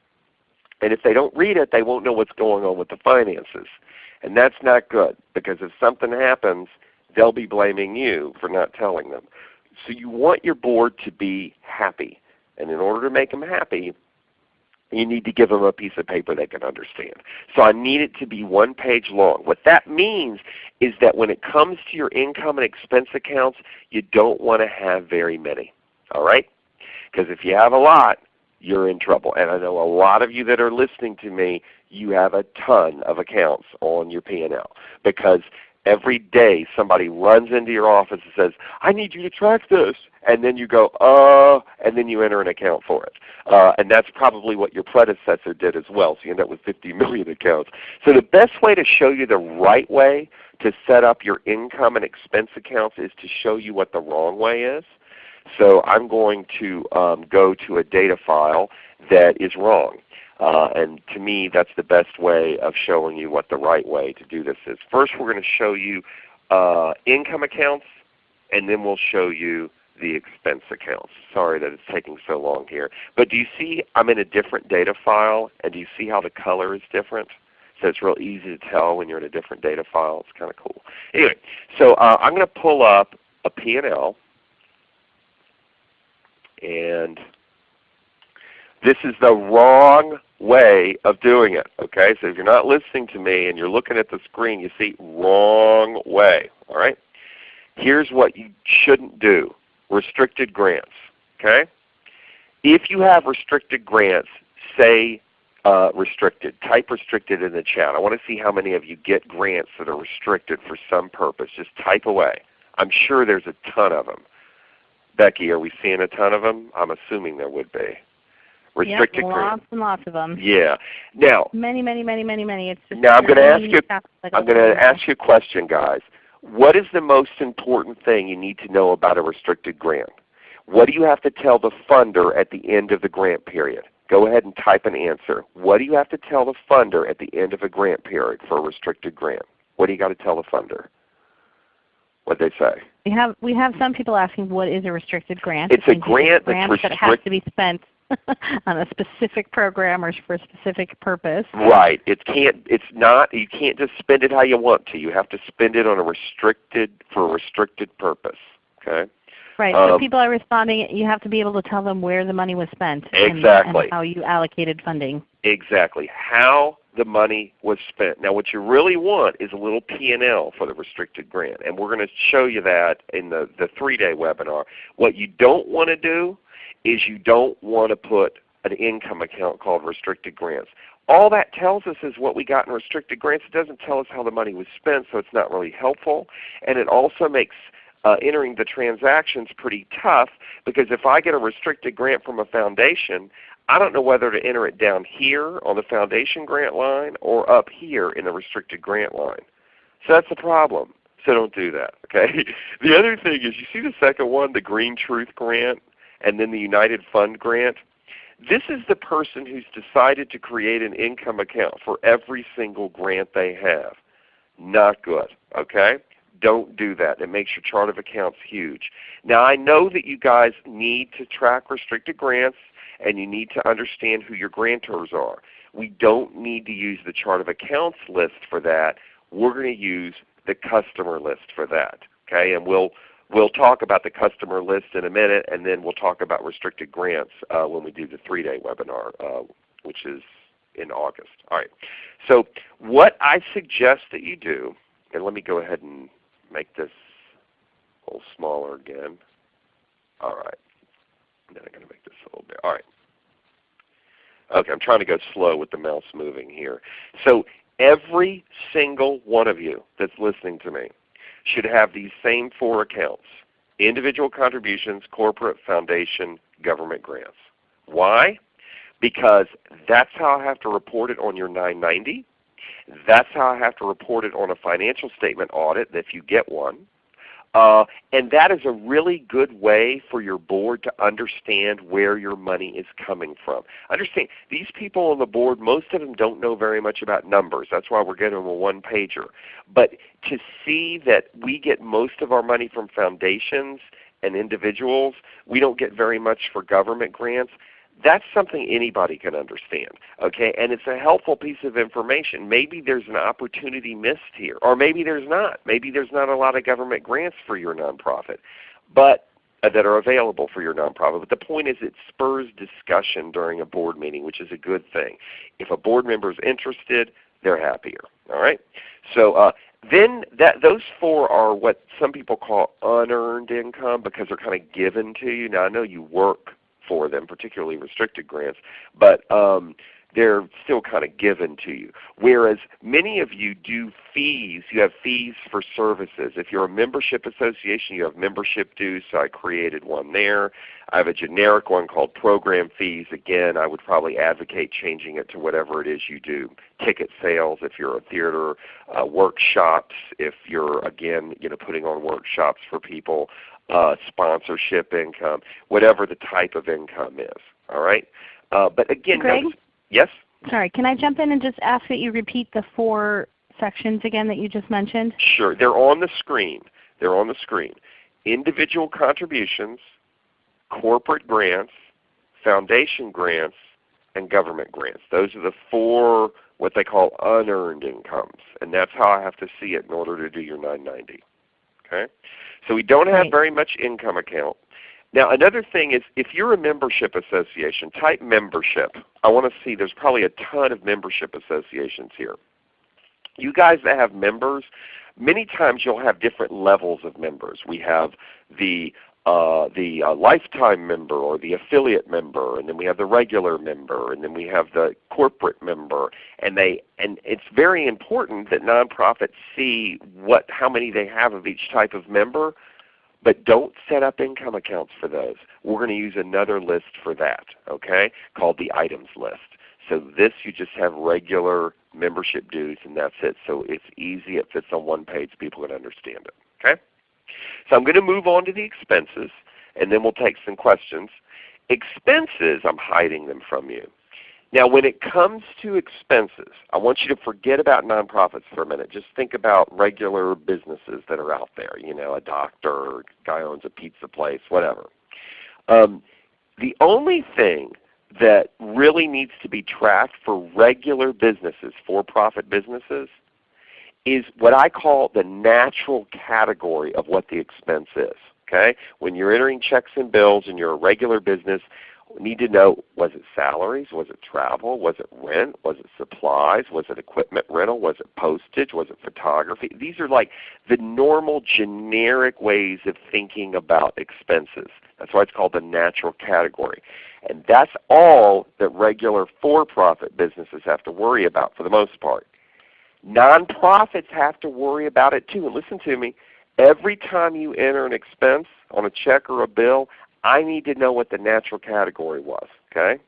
And if they don't read it, they won't know what's going on with the finances. And that's not good because if something happens, they'll be blaming you for not telling them. So you want your board to be happy. And in order to make them happy, you need to give them a piece of paper they can understand. So I need it to be one page long. What that means is that when it comes to your income and expense accounts, you don't want to have very many. All right? Because if you have a lot, you're in trouble. And I know a lot of you that are listening to me, you have a ton of accounts on your P&L because every day somebody runs into your office and says, I need you to track this. And then you go, uh, and then you enter an account for it. Uh, and that's probably what your predecessor did as well. So you end up with 50 million accounts. So the best way to show you the right way to set up your income and expense accounts is to show you what the wrong way is. So I'm going to um, go to a data file that is wrong. Uh, and to me, that's the best way of showing you what the right way to do this is. First we're going to show you uh, income accounts, and then we'll show you the expense accounts. Sorry that it's taking so long here. But do you see I'm in a different data file, and do you see how the color is different? So it's real easy to tell when you're in a different data file. It's kind of cool. Anyway, so uh, I'm going to pull up a P&L. And this is the wrong way of doing it. Okay, so if you're not listening to me and you're looking at the screen, you see wrong way. All right. Here's what you shouldn't do: restricted grants. Okay. If you have restricted grants, say uh, restricted. Type restricted in the chat. I want to see how many of you get grants that are restricted for some purpose. Just type away. I'm sure there's a ton of them. Becky, are we seeing a ton of them? I'm assuming there would be. Restricted yep, grants. lots and lots of them. Yeah. Now, many, many, many, many, many. It's just now I'm going to ask you. Like I'm going to ask you a question, guys. What is the most important thing you need to know about a restricted grant? What do you have to tell the funder at the end of the grant period? Go ahead and type an answer. What do you have to tell the funder at the end of a grant period for a restricted grant? What do you got to tell the funder? What they say? We have we have some people asking what is a restricted grant. It's a grant grant that's that has to be spent *laughs* on a specific program or for a specific purpose. Right. It can't. It's not. You can't just spend it how you want to. You have to spend it on a restricted for a restricted purpose. Okay. Right. Um, so people are responding. You have to be able to tell them where the money was spent and- Exactly. and how you allocated funding. Exactly. How the money was spent. Now what you really want is a little P&L for the restricted grant. And we're going to show you that in the, the three-day webinar. What you don't want to do is you don't want to put an income account called restricted grants. All that tells us is what we got in restricted grants. It doesn't tell us how the money was spent, so it's not really helpful. And it also makes uh, entering the transactions pretty tough because if I get a restricted grant from a foundation, I don't know whether to enter it down here on the foundation grant line or up here in the restricted grant line. So that's a problem. So don't do that. Okay. *laughs* The other thing is you see the second one, the Green Truth Grant, and then the United Fund Grant. This is the person who's decided to create an income account for every single grant they have. Not good. Okay? Don't do that. It makes your chart of accounts huge. Now I know that you guys need to track restricted grants and you need to understand who your grantors are. We don't need to use the chart of accounts list for that. We're going to use the customer list for that. Okay, and we'll we'll talk about the customer list in a minute, and then we'll talk about restricted grants uh, when we do the three-day webinar, uh, which is in August. All right. So what I suggest that you do, and let me go ahead and make this a little smaller again. All right. Then I'm going to make this a little bit. All right. Okay, I'm trying to go slow with the mouse moving here. So every single one of you that's listening to me should have these same four accounts. Individual contributions, corporate, foundation, government grants. Why? Because that's how I have to report it on your 990. That's how I have to report it on a financial statement audit if you get one. Uh, and that is a really good way for your board to understand where your money is coming from. Understand, these people on the board, most of them don't know very much about numbers. That's why we're getting them a one-pager. But to see that we get most of our money from foundations and individuals, we don't get very much for government grants, that's something anybody can understand. Okay? And it's a helpful piece of information. Maybe there's an opportunity missed here. Or maybe there's not. Maybe there's not a lot of government grants for your nonprofit. But uh, that are available for your nonprofit. But the point is it spurs discussion during a board meeting, which is a good thing. If a board member is interested, they're happier. All right? So uh, then that, those four are what some people call unearned income because they're kind of given to you. Now I know you work for them, particularly restricted grants, but um, they're still kind of given to you. Whereas many of you do fees. You have fees for services. If you're a membership association, you have membership dues. So I created one there. I have a generic one called program fees. Again, I would probably advocate changing it to whatever it is you do. Ticket sales if you're a theater, uh, workshops if you're again you know putting on workshops for people, uh, sponsorship income, whatever the type of income is. All right. Uh, but again, Greg? notice, Yes? Sorry, can I jump in and just ask that you repeat the four sections again that you just mentioned? Sure. They're on the screen. They're on the screen. Individual contributions, corporate grants, foundation grants, and government grants. Those are the four what they call unearned incomes. And that's how I have to see it in order to do your 990. Okay? So we don't have very much income account. Now another thing is if you're a membership association, type membership. I want to see there's probably a ton of membership associations here. You guys that have members, many times you'll have different levels of members. We have the uh, the uh, lifetime member or the affiliate member, and then we have the regular member, and then we have the corporate member. And they and it's very important that nonprofits see what how many they have of each type of member, but don't set up income accounts for those. We're going to use another list for that, okay, called the items list. So this you just have regular membership dues and that's it. So it's easy, it fits on one page, people can understand it. Okay? So I'm going to move on to the expenses and then we'll take some questions. Expenses, I'm hiding them from you. Now when it comes to expenses, I want you to forget about nonprofits for a minute. Just think about regular businesses that are out there. You know, a doctor, a guy owns a pizza place, whatever. Um, the only thing that really needs to be tracked for regular businesses, for-profit businesses, is what I call the natural category of what the expense is. Okay? When you're entering checks and bills and you're a regular business, need to know was it salaries, was it travel, was it rent, was it supplies, was it equipment rental, was it postage, was it photography. These are like the normal generic ways of thinking about expenses. That's why it's called the natural category. And that's all that regular for-profit businesses have to worry about for the most part. Nonprofits have to worry about it too. And listen to me, every time you enter an expense on a check or a bill, I need to know what the natural category was. Okay?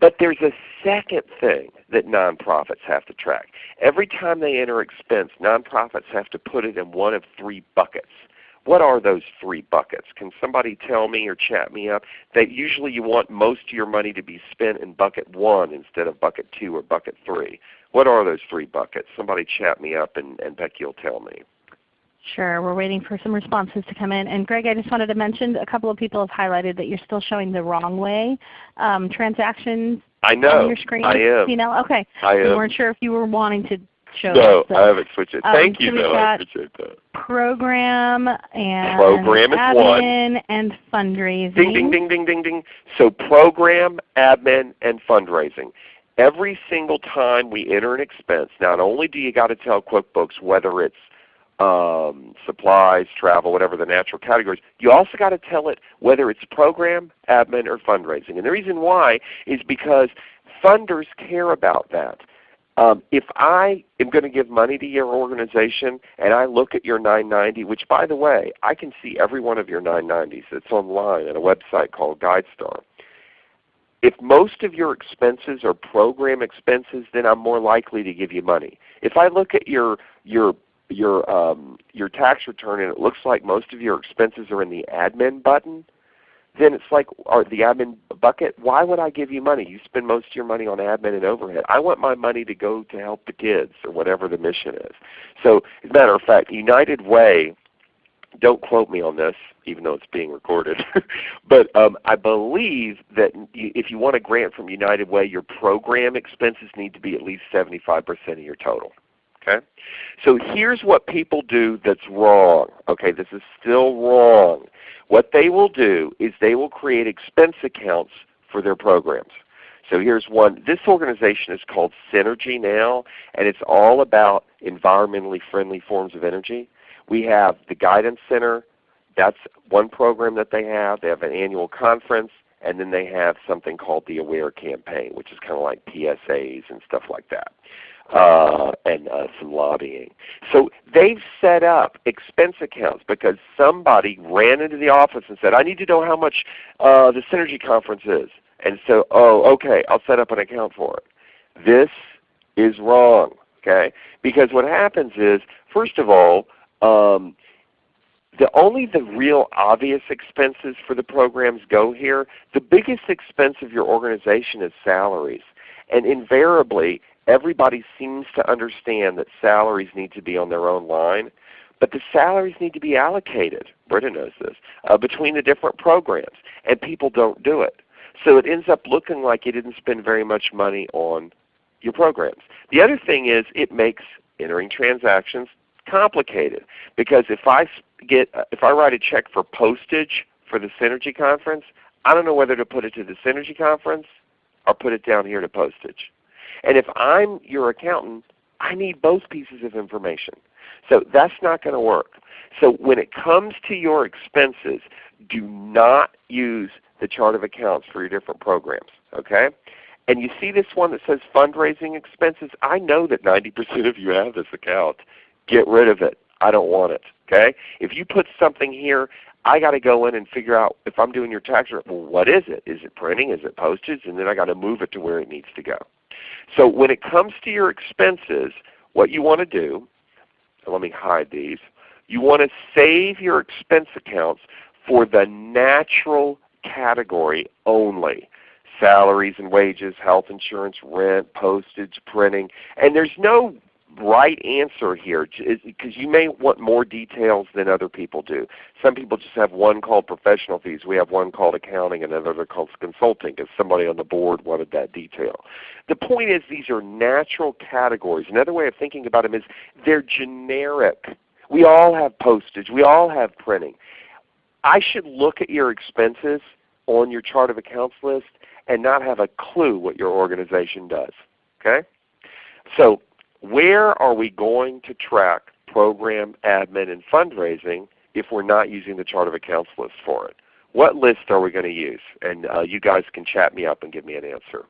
But there's a second thing that nonprofits have to track. Every time they enter expense, nonprofits have to put it in one of three buckets. What are those three buckets? Can somebody tell me or chat me up? That usually you want most of your money to be spent in bucket one instead of bucket two or bucket three. What are those three buckets? Somebody chat me up and, and Becky will tell me. Sure. We're waiting for some responses to come in. And Greg, I just wanted to mention a couple of people have highlighted that you're still showing the wrong way. Um, transactions I on know. your screen. I am. You know, okay. I We am. weren't sure if you were wanting to show No, that. So I haven't switched it. um, Thank so you we've though. I appreciate that. program and Program is one. admin and fundraising. Ding, ding, ding, ding, ding, ding. So program, admin, and fundraising. Every single time we enter an expense, not only do you got to tell QuickBooks whether it's um, supplies, travel, whatever the natural categories, you also got to tell it whether it's program, admin, or fundraising. And the reason why is because funders care about that. Um, if I am going to give money to your organization and I look at your 990, which by the way, I can see every one of your 990s. It's online at a website called GuideStar. If most of your expenses are program expenses, then I'm more likely to give you money. If I look at your your your um, your tax return and it looks like most of your expenses are in the admin button, then it's like or the admin bucket. Why would I give you money? You spend most of your money on admin and overhead. I want my money to go to help the kids or whatever the mission is. So as a matter of fact, United Way don't quote me on this, even though it's being recorded. *laughs* but um, I believe that if you want a grant from United Way, your program expenses need to be at least 75% of your total. Okay? So here's what people do that's wrong. Okay, this is still wrong. What they will do is they will create expense accounts for their programs. So here's one. This organization is called Synergy now, and it's all about environmentally friendly forms of energy. We have the Guidance Center. That's one program that they have. They have an annual conference, and then they have something called the Aware Campaign, which is kind of like PSAs and stuff like that. Uh, and uh, some lobbying. So they've set up expense accounts because somebody ran into the office and said, I need to know how much uh, the Synergy Conference is. And so, oh, okay, I'll set up an account for it. This is wrong, okay? Because what happens is, first of all, um, the only the real obvious expenses for the programs go here. The biggest expense of your organization is salaries. And invariably, everybody seems to understand that salaries need to be on their own line. But the salaries need to be allocated, Britta knows this, uh, between the different programs. And people don't do it. So it ends up looking like you didn't spend very much money on your programs. The other thing is it makes entering transactions complicated because if I get uh, if I write a check for postage for the Synergy conference, I don't know whether to put it to the Synergy conference or put it down here to postage. And if I'm your accountant, I need both pieces of information. So that's not going to work. So when it comes to your expenses, do not use the chart of accounts for your different programs. Okay? And you see this one that says fundraising expenses. I know that 90% of you have this account. Get rid of it. I don't want it. Okay? If you put something here, I got to go in and figure out if I'm doing your tax return, well, what is it? Is it printing? Is it postage? And then I got to move it to where it needs to go. So when it comes to your expenses, what you want to do, let me hide these, you want to save your expense accounts for the natural category only. Salaries and wages, health insurance, rent, postage, printing. And there's no right answer here because you may want more details than other people do. Some people just have one called professional fees. We have one called accounting and another called consulting because somebody on the board wanted that detail. The point is these are natural categories. Another way of thinking about them is they're generic. We all have postage. We all have printing. I should look at your expenses on your chart of accounts list and not have a clue what your organization does. Okay? So where are we going to track program, admin, and fundraising if we're not using the chart of accounts list for it? What list are we going to use? And uh, you guys can chat me up and give me an answer.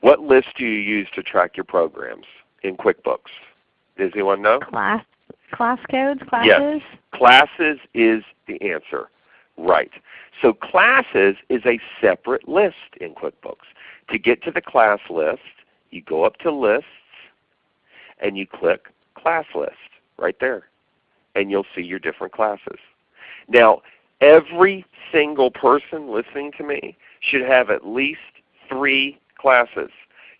What list do you use to track your programs in QuickBooks? Does anyone know? Class, class codes, classes? Yes. Classes is the answer. Right. So classes is a separate list in QuickBooks. To get to the class list, you go up to lists and you click class list right there. And you'll see your different classes. Now every single person listening to me should have at least three classes.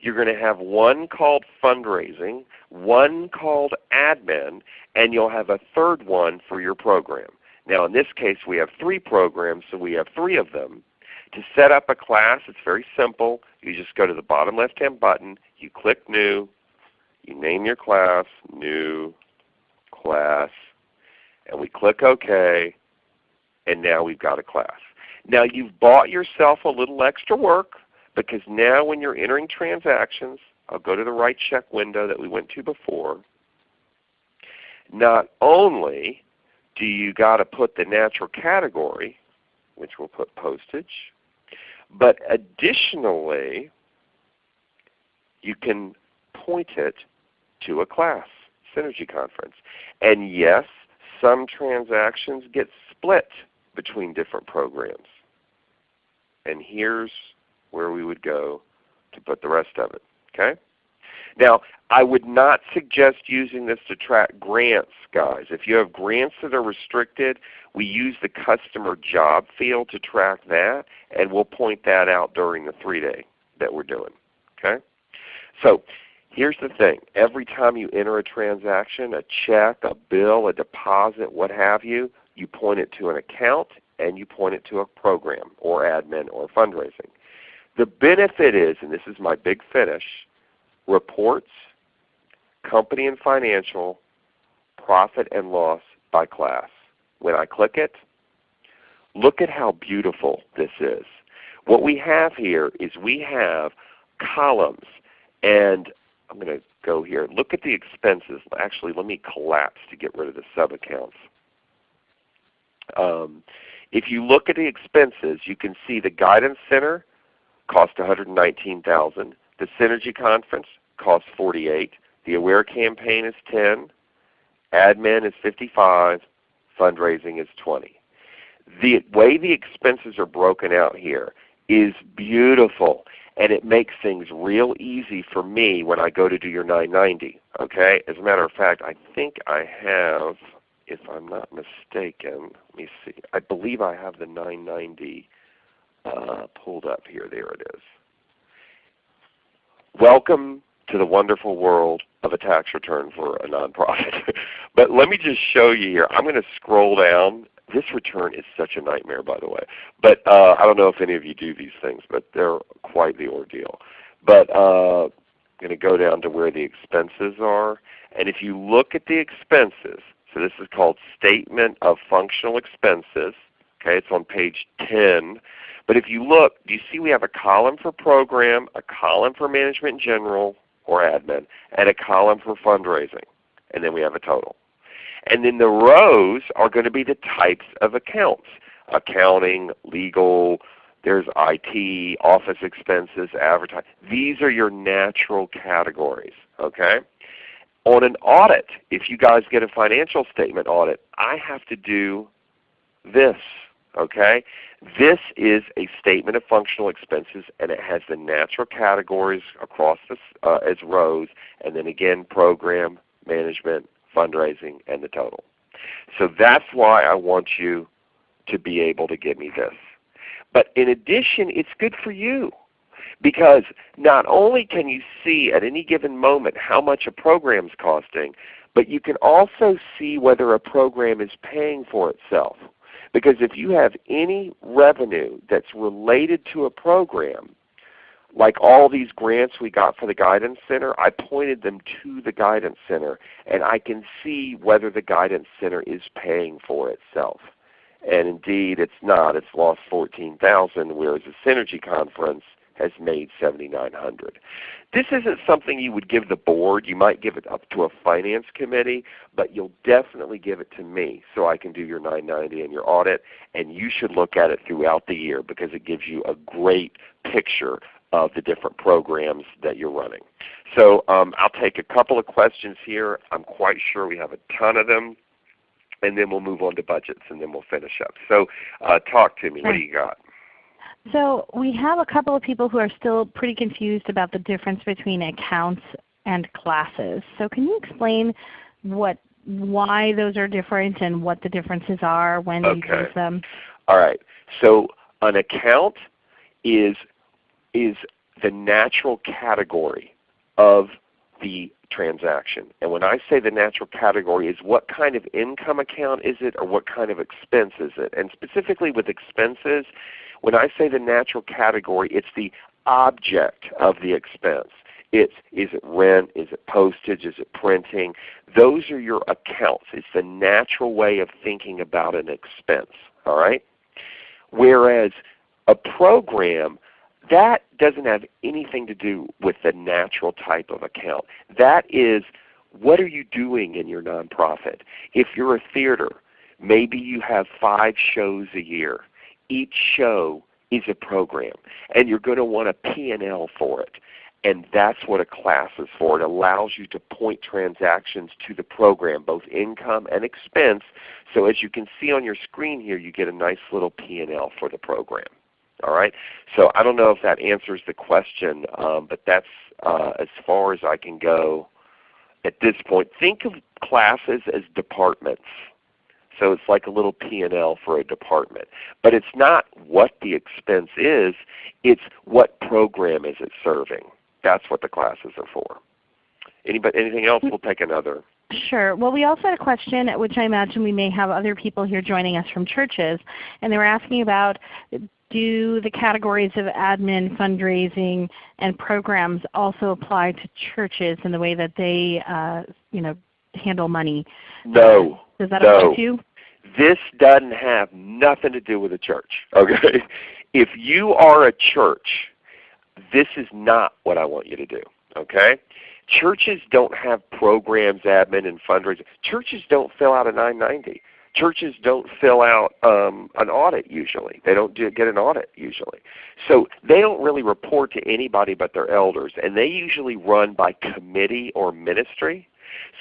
You're going to have one called fundraising, one called admin, and you'll have a third one for your program. Now in this case we have three programs, so we have three of them. To set up a class, it's very simple. You just go to the bottom left hand button, you click New, you name your class, New Class, and we click OK, and now we've got a class. Now you've bought yourself a little extra work because now when you're entering transactions, I'll go to the write check window that we went to before. Not only do you got to put the natural category, which we'll put postage, but additionally, you can point it to a class, Synergy Conference. And yes, some transactions get split between different programs. And here's where we would go to put the rest of it. Okay? Now, I would not suggest using this to track grants, guys. If you have grants that are restricted, we use the customer job field to track that, and we'll point that out during the three-day that we're doing. Okay? So Here's the thing. Every time you enter a transaction, a check, a bill, a deposit, what have you, you point it to an account and you point it to a program or admin or fundraising. The benefit is, and this is my big finish, reports, company and financial, profit and loss by class. When I click it, look at how beautiful this is. What we have here is we have columns and I'm going to go here. Look at the expenses. Actually, let me collapse to get rid of the sub-accounts. Um, if you look at the expenses, you can see the Guidance Center cost 119000 The Synergy Conference costs 48 The Aware Campaign is 10 Admin is 55 Fundraising is 20 The way the expenses are broken out here is beautiful and it makes things real easy for me when I go to do your 990. Okay? As a matter of fact, I think I have, if I'm not mistaken, let me see. I believe I have the 990 uh, pulled up here. There it is. Welcome to the wonderful world of a tax return for a nonprofit. *laughs* but let me just show you here. I'm going to scroll down this return is such a nightmare, by the way. But uh, I don't know if any of you do these things, but they're quite the ordeal. But uh, I'm going to go down to where the expenses are. And if you look at the expenses, so this is called Statement of Functional Expenses. Okay, it's on page 10. But if you look, do you see we have a column for program, a column for management in general or admin, and a column for fundraising. And then we have a total. And then the rows are going to be the types of accounts. Accounting, legal, there's IT, office expenses, advertising. These are your natural categories. Okay? On an audit, if you guys get a financial statement audit, I have to do this. Okay? This is a statement of functional expenses and it has the natural categories across uh, as rows and then again program, management, fundraising, and the total. So that's why I want you to be able to give me this. But in addition, it's good for you because not only can you see at any given moment how much a program is costing, but you can also see whether a program is paying for itself. Because if you have any revenue that's related to a program, like all these grants we got for the Guidance Center, I pointed them to the Guidance Center and I can see whether the Guidance Center is paying for itself. And indeed it's not. It's lost 14000 whereas the Synergy Conference has made 7900 This isn't something you would give the board. You might give it up to a finance committee, but you'll definitely give it to me so I can do your 990 and your audit. And you should look at it throughout the year because it gives you a great picture of the different programs that you're running. So um, I'll take a couple of questions here. I'm quite sure we have a ton of them. And then we'll move on to budgets and then we'll finish up. So uh, talk to me. What do you got? So we have a couple of people who are still pretty confused about the difference between accounts and classes. So can you explain what, why those are different and what the differences are when okay. you use them? All right. So an account is is the natural category of the transaction. And when I say the natural category is what kind of income account is it or what kind of expense is it? And specifically with expenses, when I say the natural category, it's the object of the expense. It's is it rent, is it postage, is it printing? Those are your accounts. It's the natural way of thinking about an expense. All right? Whereas a program that doesn't have anything to do with the natural type of account. That is what are you doing in your nonprofit? If you're a theater, maybe you have five shows a year. Each show is a program and you're going to want a P&L for it. And that's what a class is for. It allows you to point transactions to the program, both income and expense. So as you can see on your screen here, you get a nice little P&L for the program. All right. So I don't know if that answers the question, um, but that's uh, as far as I can go at this point. Think of classes as departments. So it's like a little P&L for a department. But it's not what the expense is, it's what program is it serving. That's what the classes are for. Anybody, anything else? We'll take another. Sure. Well, we also had a question, at which I imagine we may have other people here joining us from churches, and they were asking about do the categories of admin, fundraising, and programs also apply to churches in the way that they uh, you know, handle money? No. Does that no. apply to you? This doesn't have nothing to do with a church. *laughs* Okay? If you are a church, this is not what I want you to do. Okay? Churches don't have programs, admin, and fundraising. Churches don't fill out a 990. Churches don't fill out um, an audit usually. They don't do, get an audit usually. So they don't really report to anybody but their elders, and they usually run by committee or ministry.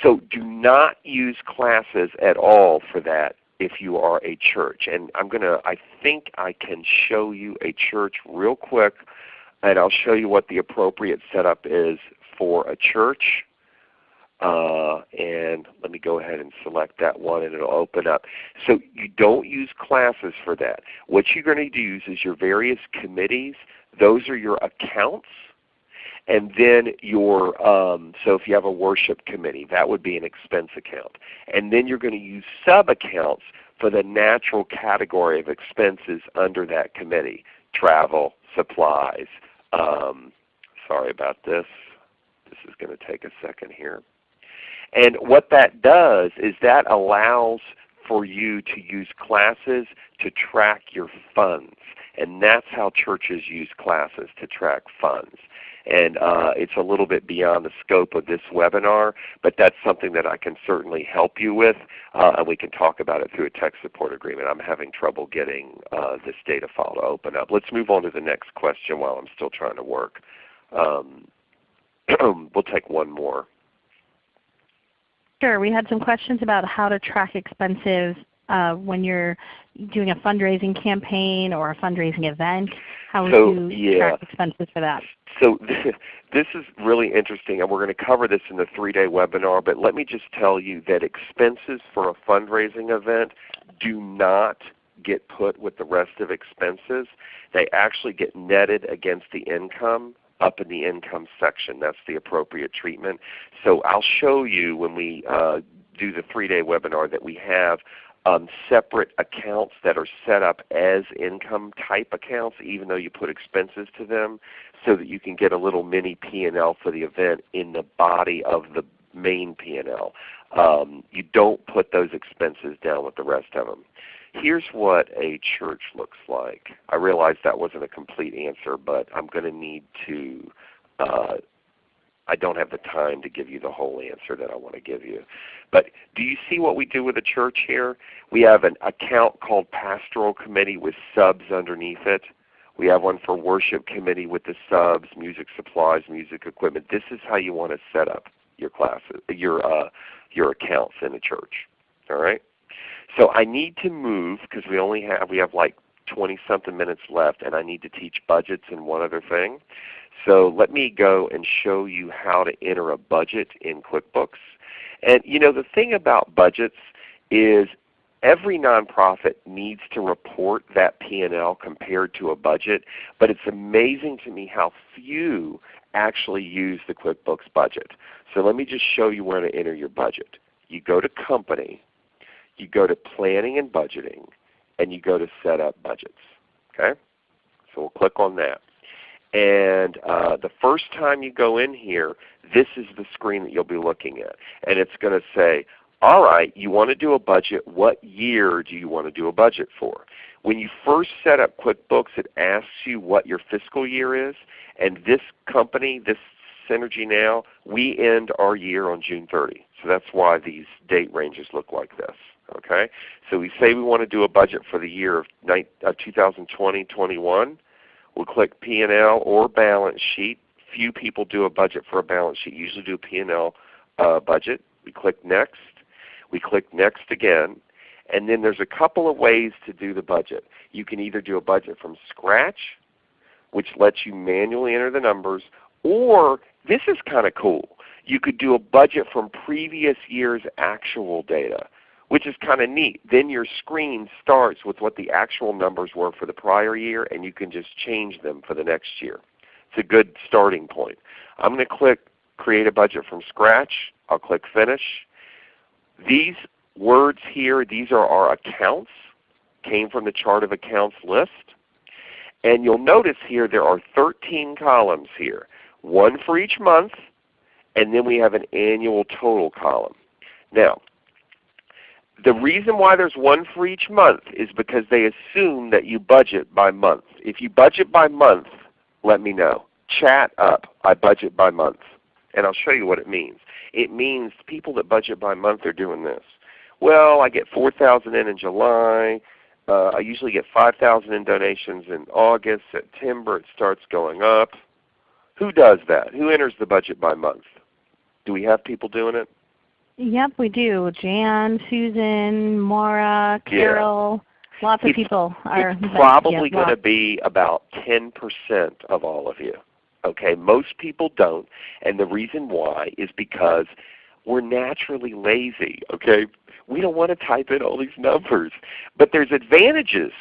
So do not use classes at all for that if you are a church. And I'm going to, I think I can show you a church real quick and I'll show you what the appropriate setup is for a church. Uh, and let me go ahead and select that one and it will open up. So you don't use classes for that. What you're going to use is your various committees. Those are your accounts. And then your, um, so if you have a worship committee, that would be an expense account. And then you're going to use sub-accounts for the natural category of expenses under that committee. Travel, supplies. Um, sorry about this. This is going to take a second here. And what that does is that allows for you to use classes to track your funds. And that's how churches use classes to track funds. And uh, it's a little bit beyond the scope of this webinar, but that's something that I can certainly help you with, uh, and we can talk about it through a tech support agreement. I'm having trouble getting uh, this data file to open up. Let's move on to the next question while I'm still trying to work. Um, *clears throat* we'll take one more. Sure. We had some questions about how to track expenses uh, when you're doing a fundraising campaign or a fundraising event. How would so, you yeah. track expenses for that? So *laughs* this is really interesting, and we're going to cover this in the three-day webinar, but let me just tell you that expenses for a fundraising event do not get put with the rest of expenses. They actually get netted against the income up in the income section. That's the appropriate treatment. So I'll show you when we uh, do the three-day webinar that we have um, separate accounts that are set up as income type accounts even though you put expenses to them so that you can get a little mini P&L for the event in the body of the main P&L. Um, you don't put those expenses down with the rest of them. Here's what a church looks like. I realize that wasn't a complete answer, but I'm going to need to uh, I don't have the time to give you the whole answer that I want to give you. But do you see what we do with a church here? We have an account called Pastoral Committee with subs underneath it. We have one for Worship Committee with the subs, music supplies, music equipment. This is how you want to set up your classes, your uh, your accounts in a church. All right. So I need to move because we only have we have like 20 something minutes left, and I need to teach budgets and one other thing. So let me go and show you how to enter a budget in QuickBooks. And you know the thing about budgets is every nonprofit needs to report that P&L compared to a budget, but it's amazing to me how few actually use the QuickBooks budget. So let me just show you where to enter your budget. You go to Company, you go to Planning and Budgeting, and you go to Set Up Budgets. Okay? So we'll click on that. And uh, the first time you go in here, this is the screen that you'll be looking at. And it's going to say, all right, you want to do a budget. What year do you want to do a budget for? When you first set up QuickBooks, it asks you what your fiscal year is. And this company, this Synergy Now, we end our year on June 30. So that's why these date ranges look like this. Okay, So we say we want to do a budget for the year of 2020-21. We'll click P&L or balance sheet. Few people do a budget for a balance sheet. Usually do a P&L uh, budget. We click Next. We click Next again. And then there's a couple of ways to do the budget. You can either do a budget from scratch, which lets you manually enter the numbers, or this is kind of cool. You could do a budget from previous year's actual data which is kind of neat. Then your screen starts with what the actual numbers were for the prior year and you can just change them for the next year. It's a good starting point. I'm going to click create a budget from scratch. I'll click Finish. These words here, these are our accounts, came from the chart of accounts list. And you'll notice here there are 13 columns here, one for each month, and then we have an annual total column. Now, the reason why there's one for each month is because they assume that you budget by month. If you budget by month, let me know. Chat up, I budget by month. And I'll show you what it means. It means people that budget by month are doing this. Well, I get 4000 in in July. Uh, I usually get 5000 in donations in August. September it starts going up. Who does that? Who enters the budget by month? Do we have people doing it? Yep, we do. Jan, Susan, Maura, Carol. Yeah. Lots of it's, people are. It's probably yeah, going to be about 10% of all of you. Okay, most people don't, and the reason why is because we're naturally lazy. Okay, we don't want to type in all these numbers, but there's advantages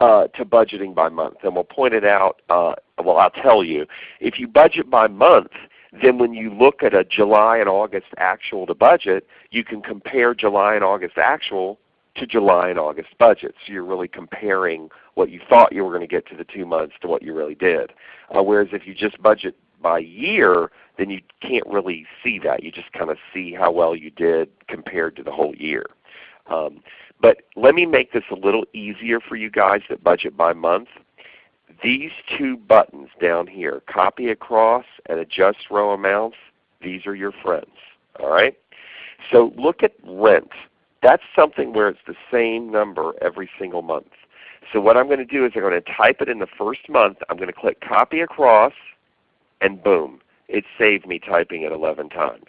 uh, to budgeting by month, and we'll point it out. Uh, well, I'll tell you, if you budget by month, then when you look at a July and August actual to budget, you can compare July and August actual to July and August budget. So you're really comparing what you thought you were going to get to the two months to what you really did. Uh, whereas if you just budget by year, then you can't really see that. You just kind of see how well you did compared to the whole year. Um, but let me make this a little easier for you guys that budget by month. These two buttons down here, copy across and adjust row amounts, these are your friends. All right? So look at rent. That's something where it's the same number every single month. So what I'm going to do is I'm going to type it in the first month. I'm going to click copy across, and boom, it saved me typing it 11 times.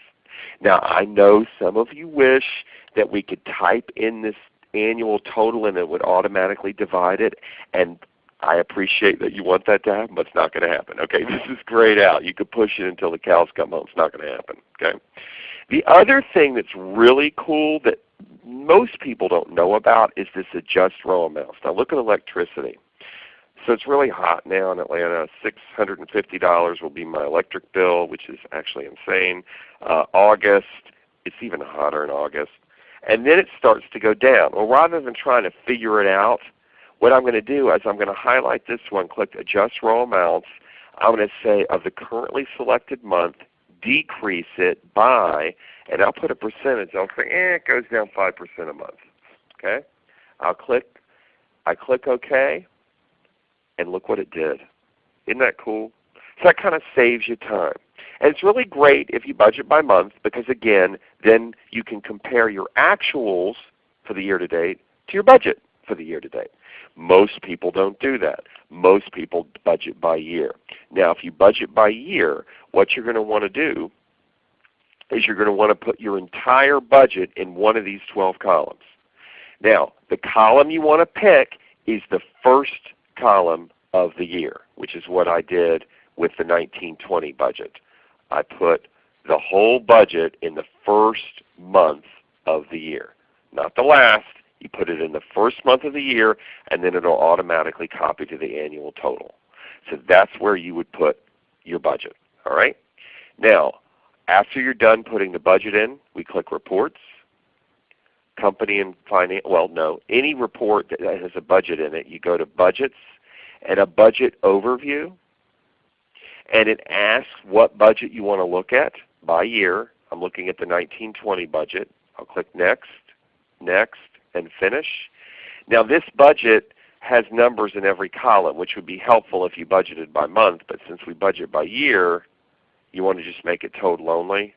Now I know some of you wish that we could type in this annual total and it would automatically divide it. And I appreciate that you want that to happen, but it's not going to happen. Okay, *laughs* this is grayed out. You could push it until the cows come home. It's not going to happen. Okay. The other thing that's really cool that most people don't know about is this adjust row amounts. Now look at electricity. So it's really hot now in Atlanta. $650 will be my electric bill, which is actually insane. Uh, August, it's even hotter in August. And then it starts to go down. Well, rather than trying to figure it out, what I'm going to do is I'm going to highlight this one, click Adjust Row Amounts. I'm going to say of the currently selected month, decrease it by, and I'll put a percentage. I'll say, eh, it goes down 5% a month. Okay? I'll click, I click OK, and look what it did. Isn't that cool? So that kind of saves you time. And it's really great if you budget by month because again, then you can compare your actuals for the year to date to your budget for the year to date. Most people don't do that. Most people budget by year. Now if you budget by year, what you're going to want to do is you're going to want to put your entire budget in one of these 12 columns. Now the column you want to pick is the first column of the year, which is what I did with the 1920 budget. I put the whole budget in the first month of the year. Not the last, you put it in the first month of the year and then it will automatically copy to the annual total. So that's where you would put your budget. All right? Now, after you're done putting the budget in, we click Reports. Company and Finance, well no, any report that has a budget in it, you go to Budgets and a Budget Overview. And it asks what budget you want to look at by year. I'm looking at the 1920 budget. I'll click Next, Next, and Finish. Now this budget has numbers in every column, which would be helpful if you budgeted by month. But since we budget by year, you want to just make it total only.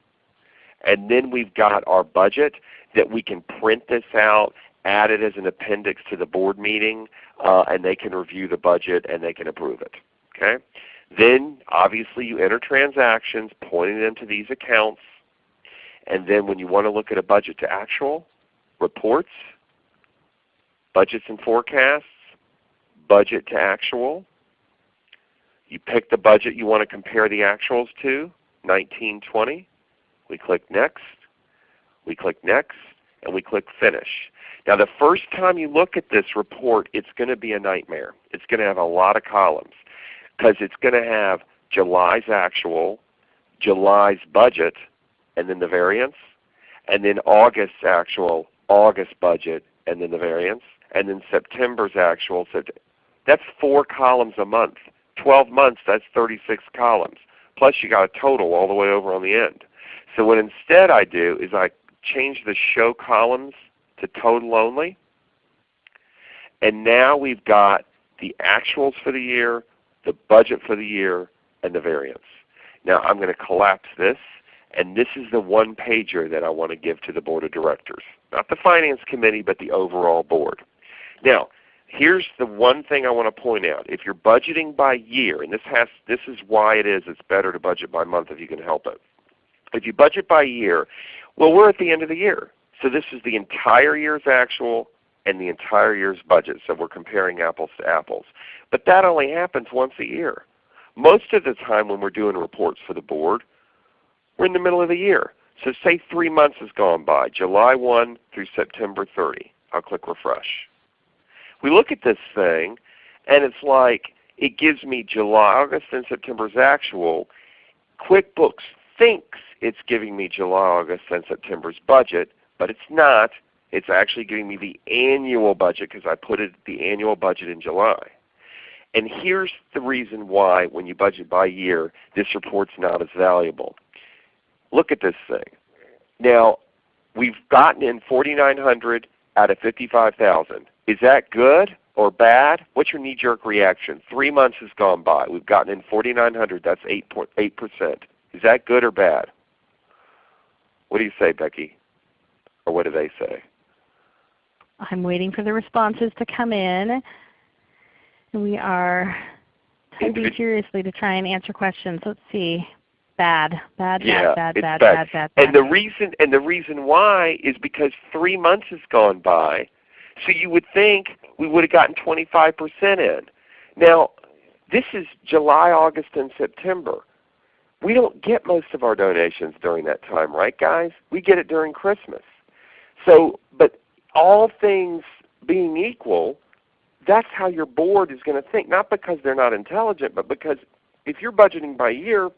And then we've got our budget that we can print this out, add it as an appendix to the board meeting, uh, and they can review the budget and they can approve it. Okay? Then obviously you enter transactions pointing them to these accounts. And then when you want to look at a budget to actual, reports, budgets and forecasts, budget to actual. You pick the budget you want to compare the actuals to, 1920. We click Next. We click Next, and we click Finish. Now the first time you look at this report, it's going to be a nightmare. It's going to have a lot of columns because it's going to have July's actual, July's budget and then the variance, and then August's actual August budget and then the variance, and then September's actual. That's four columns a month. 12 months, that's 36 columns. Plus you got a total all the way over on the end. So what instead I do is I change the show columns to total only. And now we've got the actuals for the year, the budget for the year, and the variance. Now I'm going to collapse this, and this is the one pager that I want to give to the Board of Directors. Not the Finance Committee, but the overall board. Now, here's the one thing I want to point out. If you're budgeting by year, and this, has, this is why it is it's better to budget by month if you can help it. If you budget by year, well we're at the end of the year. So this is the entire year's actual and the entire year's budget. So we're comparing apples to apples. But that only happens once a year. Most of the time when we're doing reports for the board, we're in the middle of the year. So say three months has gone by, July 1 through September 30. I'll click refresh. We look at this thing and it's like it gives me July, August, and September's actual. QuickBooks thinks it's giving me July, August, and September's budget, but it's not. It's actually giving me the annual budget because I put it, the annual budget in July. And here's the reason why when you budget by year, this report's not as valuable. Look at this thing. Now, we've gotten in 4,900 out of 55,000. Is that good or bad? What's your knee-jerk reaction? Three months has gone by. We've gotten in 4,900. That's 8.8%. Is that good or bad? What do you say, Becky? Or what do they say? I'm waiting for the responses to come in. We are typing furiously to try and answer questions. Let's see. Bad, bad, yeah, bad, bad, bad, bad, bad, bad, bad. And the reason and the reason why is because three months has gone by. So you would think we would have gotten 25% in. Now, this is July, August, and September. We don't get most of our donations during that time, right guys? We get it during Christmas. So, but all things being equal, that's how your board is going to think. Not because they're not intelligent, but because if you're budgeting by year,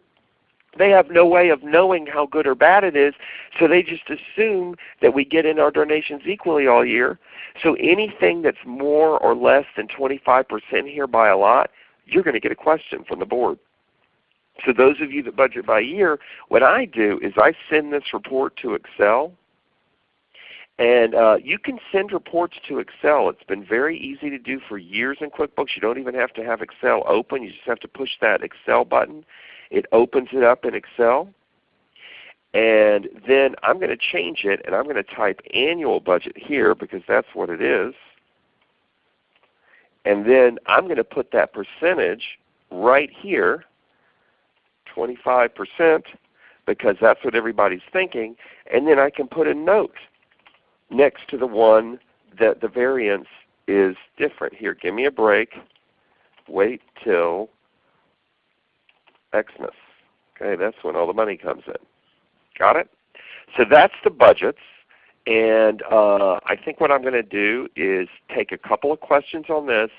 they have no way of knowing how good or bad it is, so they just assume that we get in our donations equally all year. So anything that's more or less than 25% here by a lot, you're going to get a question from the board. So those of you that budget by year, what I do is I send this report to Excel and uh, you can send reports to Excel. It's been very easy to do for years in QuickBooks. You don't even have to have Excel open. You just have to push that Excel button. It opens it up in Excel. And then I'm going to change it and I'm going to type annual budget here because that's what it is. And then I'm going to put that percentage right here, 25%, because that's what everybody's thinking. And then I can put a note next to the one that the variance is different. Here, give me a break. Wait till Xmas. Okay, that's when all the money comes in. Got it? So that's the budgets. And uh, I think what I'm going to do is take a couple of questions on this.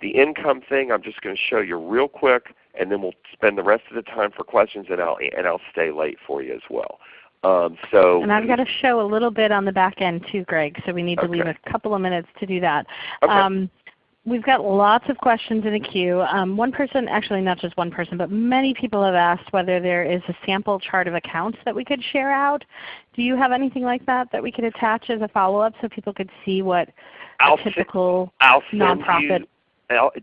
The income thing I'm just going to show you real quick, and then we'll spend the rest of the time for questions, and I'll, and I'll stay late for you as well. Um, so and I've got to show a little bit on the back end too, Greg. So we need to Okay. leave a couple of minutes to do that. Okay. Um, we've got lots of questions in the queue. Um, one person, actually not just one person, but many people have asked whether there is a sample chart of accounts that we could share out. Do you have anything like that that we could attach as a follow-up so people could see what I'll a typical I'll nonprofit you,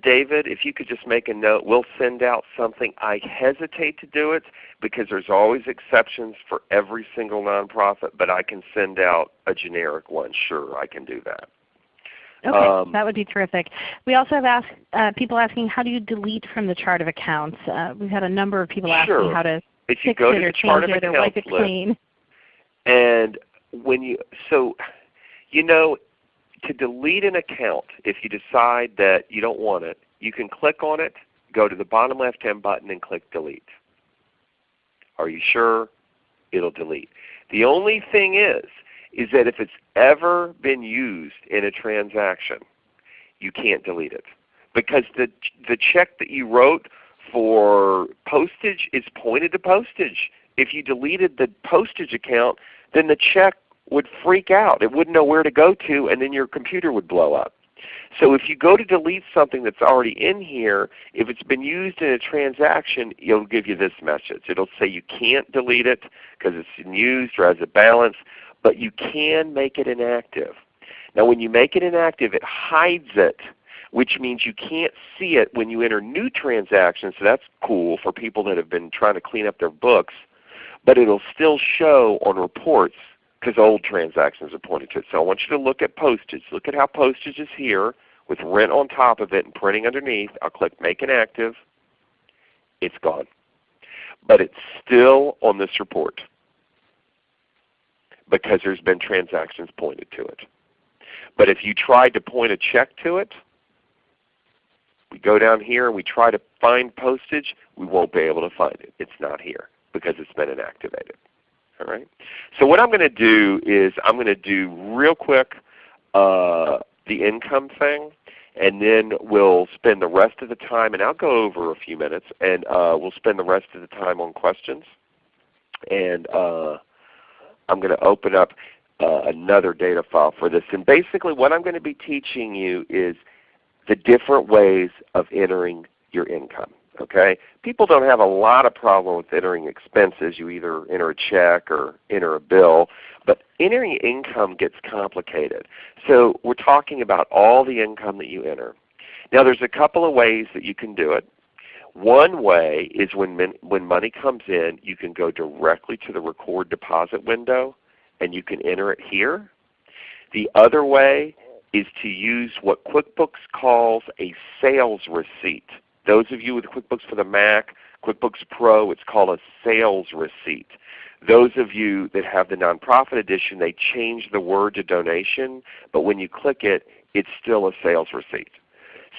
David, if you could just make a note, we'll send out something. I hesitate to do it because there's always exceptions for every single nonprofit, but I can send out a generic one. Sure, I can do that. Okay, Um, that would be terrific. We also have asked, uh, people asking how do you delete from the chart of accounts? Uh, we've had a number of people asking how to If you fix go it to or the chart change of it or wipe accounts it clean. and when you so you know to delete an account if you decide that you don't want it you can click on it go to the bottom left hand button and click delete are you sure it'll delete the only thing is is that if it's ever been used in a transaction you can't delete it because the the check that you wrote for postage is pointed to postage. If you deleted the postage account, then the check would freak out. It wouldn't know where to go to and then your computer would blow up. So if you go to delete something that's already in here, if it's been used in a transaction, it'll give you this message. It'll say you can't delete it because it's used or has a balance, but you can make it inactive. Now when you make it inactive, it hides it, which means you can't see it when you enter new transactions. So that's cool for people that have been trying to clean up their books. But it will still show on reports because old transactions are pointed to it. So I want you to look at postage. Look at how postage is here with rent on top of it and printing underneath. I'll click Make Inactive. It's gone. But it's still on this report because there's been transactions pointed to it. But if you tried to point a check to it, we go down here and we try to find postage, we won't be able to find it. It's not here because it's been inactivated. All right. So what I'm going to do is I'm going to do real quick uh, the income thing, and then we'll spend the rest of the time, and I'll go over a few minutes, and uh, we'll spend the rest of the time on questions. And uh, I'm going to open up uh, another data file for this. And basically what I'm going to be teaching you is the different ways of entering your income. Okay? People don't have a lot of problem with entering expenses. You either enter a check or enter a bill. But entering income gets complicated. So we're talking about all the income that you enter. Now there's a couple of ways that you can do it. One way is when, when money comes in, you can go directly to the record deposit window and you can enter it here. The other way is to use what QuickBooks calls a sales receipt. Those of you with QuickBooks for the Mac, QuickBooks Pro, it's called a sales receipt. Those of you that have the nonprofit edition, they change the word to donation, but when you click it, it's still a sales receipt.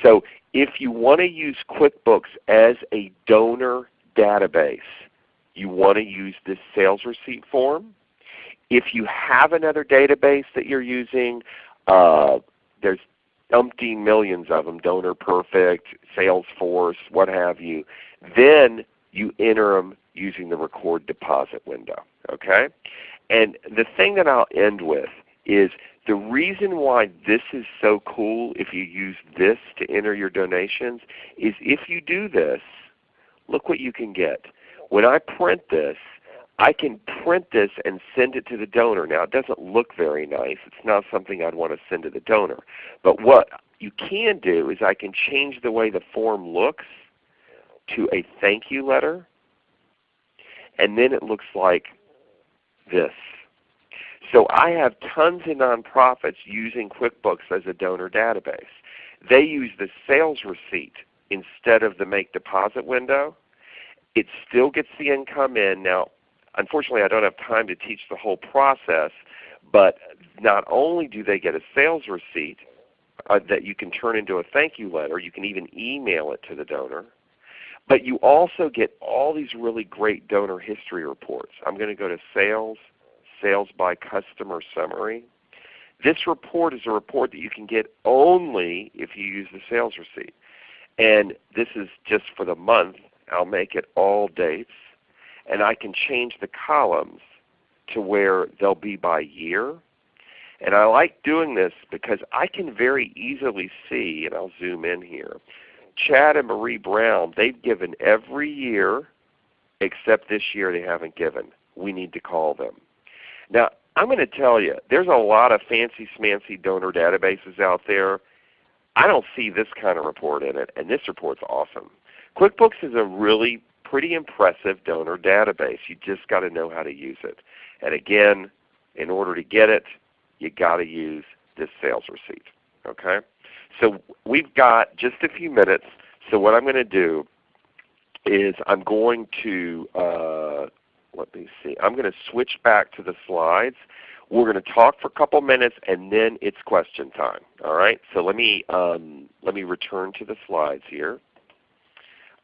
So if you want to use QuickBooks as a donor database, you want to use this sales receipt form. If you have another database that you're using, uh, there's umpteen millions of them, Donor Perfect, Salesforce, what have you. Then you enter them using the record deposit window. Okay? And the thing that I'll end with is the reason why this is so cool if you use this to enter your donations is if you do this, look what you can get. When I print this, I can print this and send it to the donor. Now it doesn't look very nice. It's not something I'd want to send to the donor. But what you can do is I can change the way the form looks to a thank you letter. And then it looks like this. So I have tons of nonprofits using QuickBooks as a donor database. They use the sales receipt instead of the make deposit window. It still gets the income in. Now Unfortunately, I don't have time to teach the whole process, but not only do they get a sales receipt uh, that you can turn into a thank you letter, you can even email it to the donor, but you also get all these really great donor history reports. I'm going to go to Sales, Sales by Customer Summary. This report is a report that you can get only if you use the sales receipt. And this is just for the month. I'll make it all dates and I can change the columns to where they'll be by year. And I like doing this because I can very easily see, and I'll zoom in here, Chad and Marie Brown, they've given every year except this year they haven't given. We need to call them. Now I'm going to tell you, there's a lot of fancy smancy donor databases out there. I don't see this kind of report in it, and this report's awesome. QuickBooks is a really pretty impressive donor database. You just got to know how to use it. And again, in order to get it, you got to use this sales receipt. Okay? So we've got just a few minutes. So what I'm going to do is I'm going to uh, let me see. I'm going to switch back to the slides. We're going to talk for a couple minutes and then it's question time. All right. So let me um, let me return to the slides here.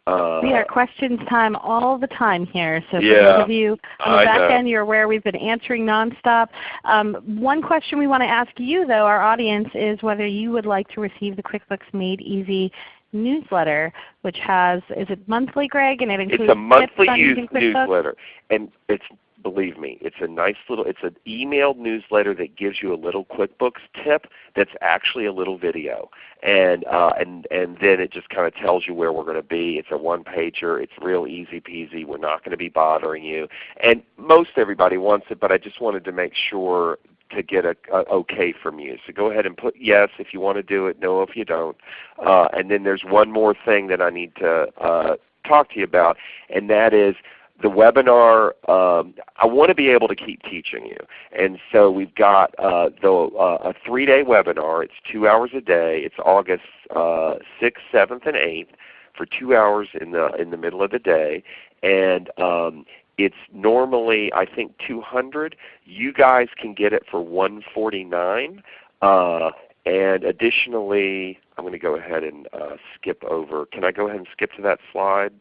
Uh, we are questions time all the time here. So for yeah, those of you on the back end, you're aware we've been answering nonstop. Um, one question we want to ask you though, our audience, is whether you would like to receive the QuickBooks Made Easy newsletter, which has is it monthly, Greg? And it includes it's a monthly tips on use newsletter, and it's believe me, it's a nice little. It's an emailed newsletter that gives you a little QuickBooks tip that's actually a little video, and uh, and and then it just kind of tells you where we're going to be. It's a one pager. It's real easy peasy. We're not going to be bothering you, and most everybody wants it, but I just wanted to make sure to get a, a okay from you. So go ahead and put yes if you want to do it, no if you don't. Uh, and then there's one more thing that I need to uh, talk to you about, and that is the webinar, um, I want to be able to keep teaching you. And so we've got uh, the, uh, a three-day webinar. It's two hours a day. It's August uh, 6th, 7th, and 8th for two hours in the, in the middle of the day. And um, it's normally I think 200. You guys can get it for 149. Uh, and additionally, I'm going to go ahead and uh, skip over. Can I go ahead and skip to that slide?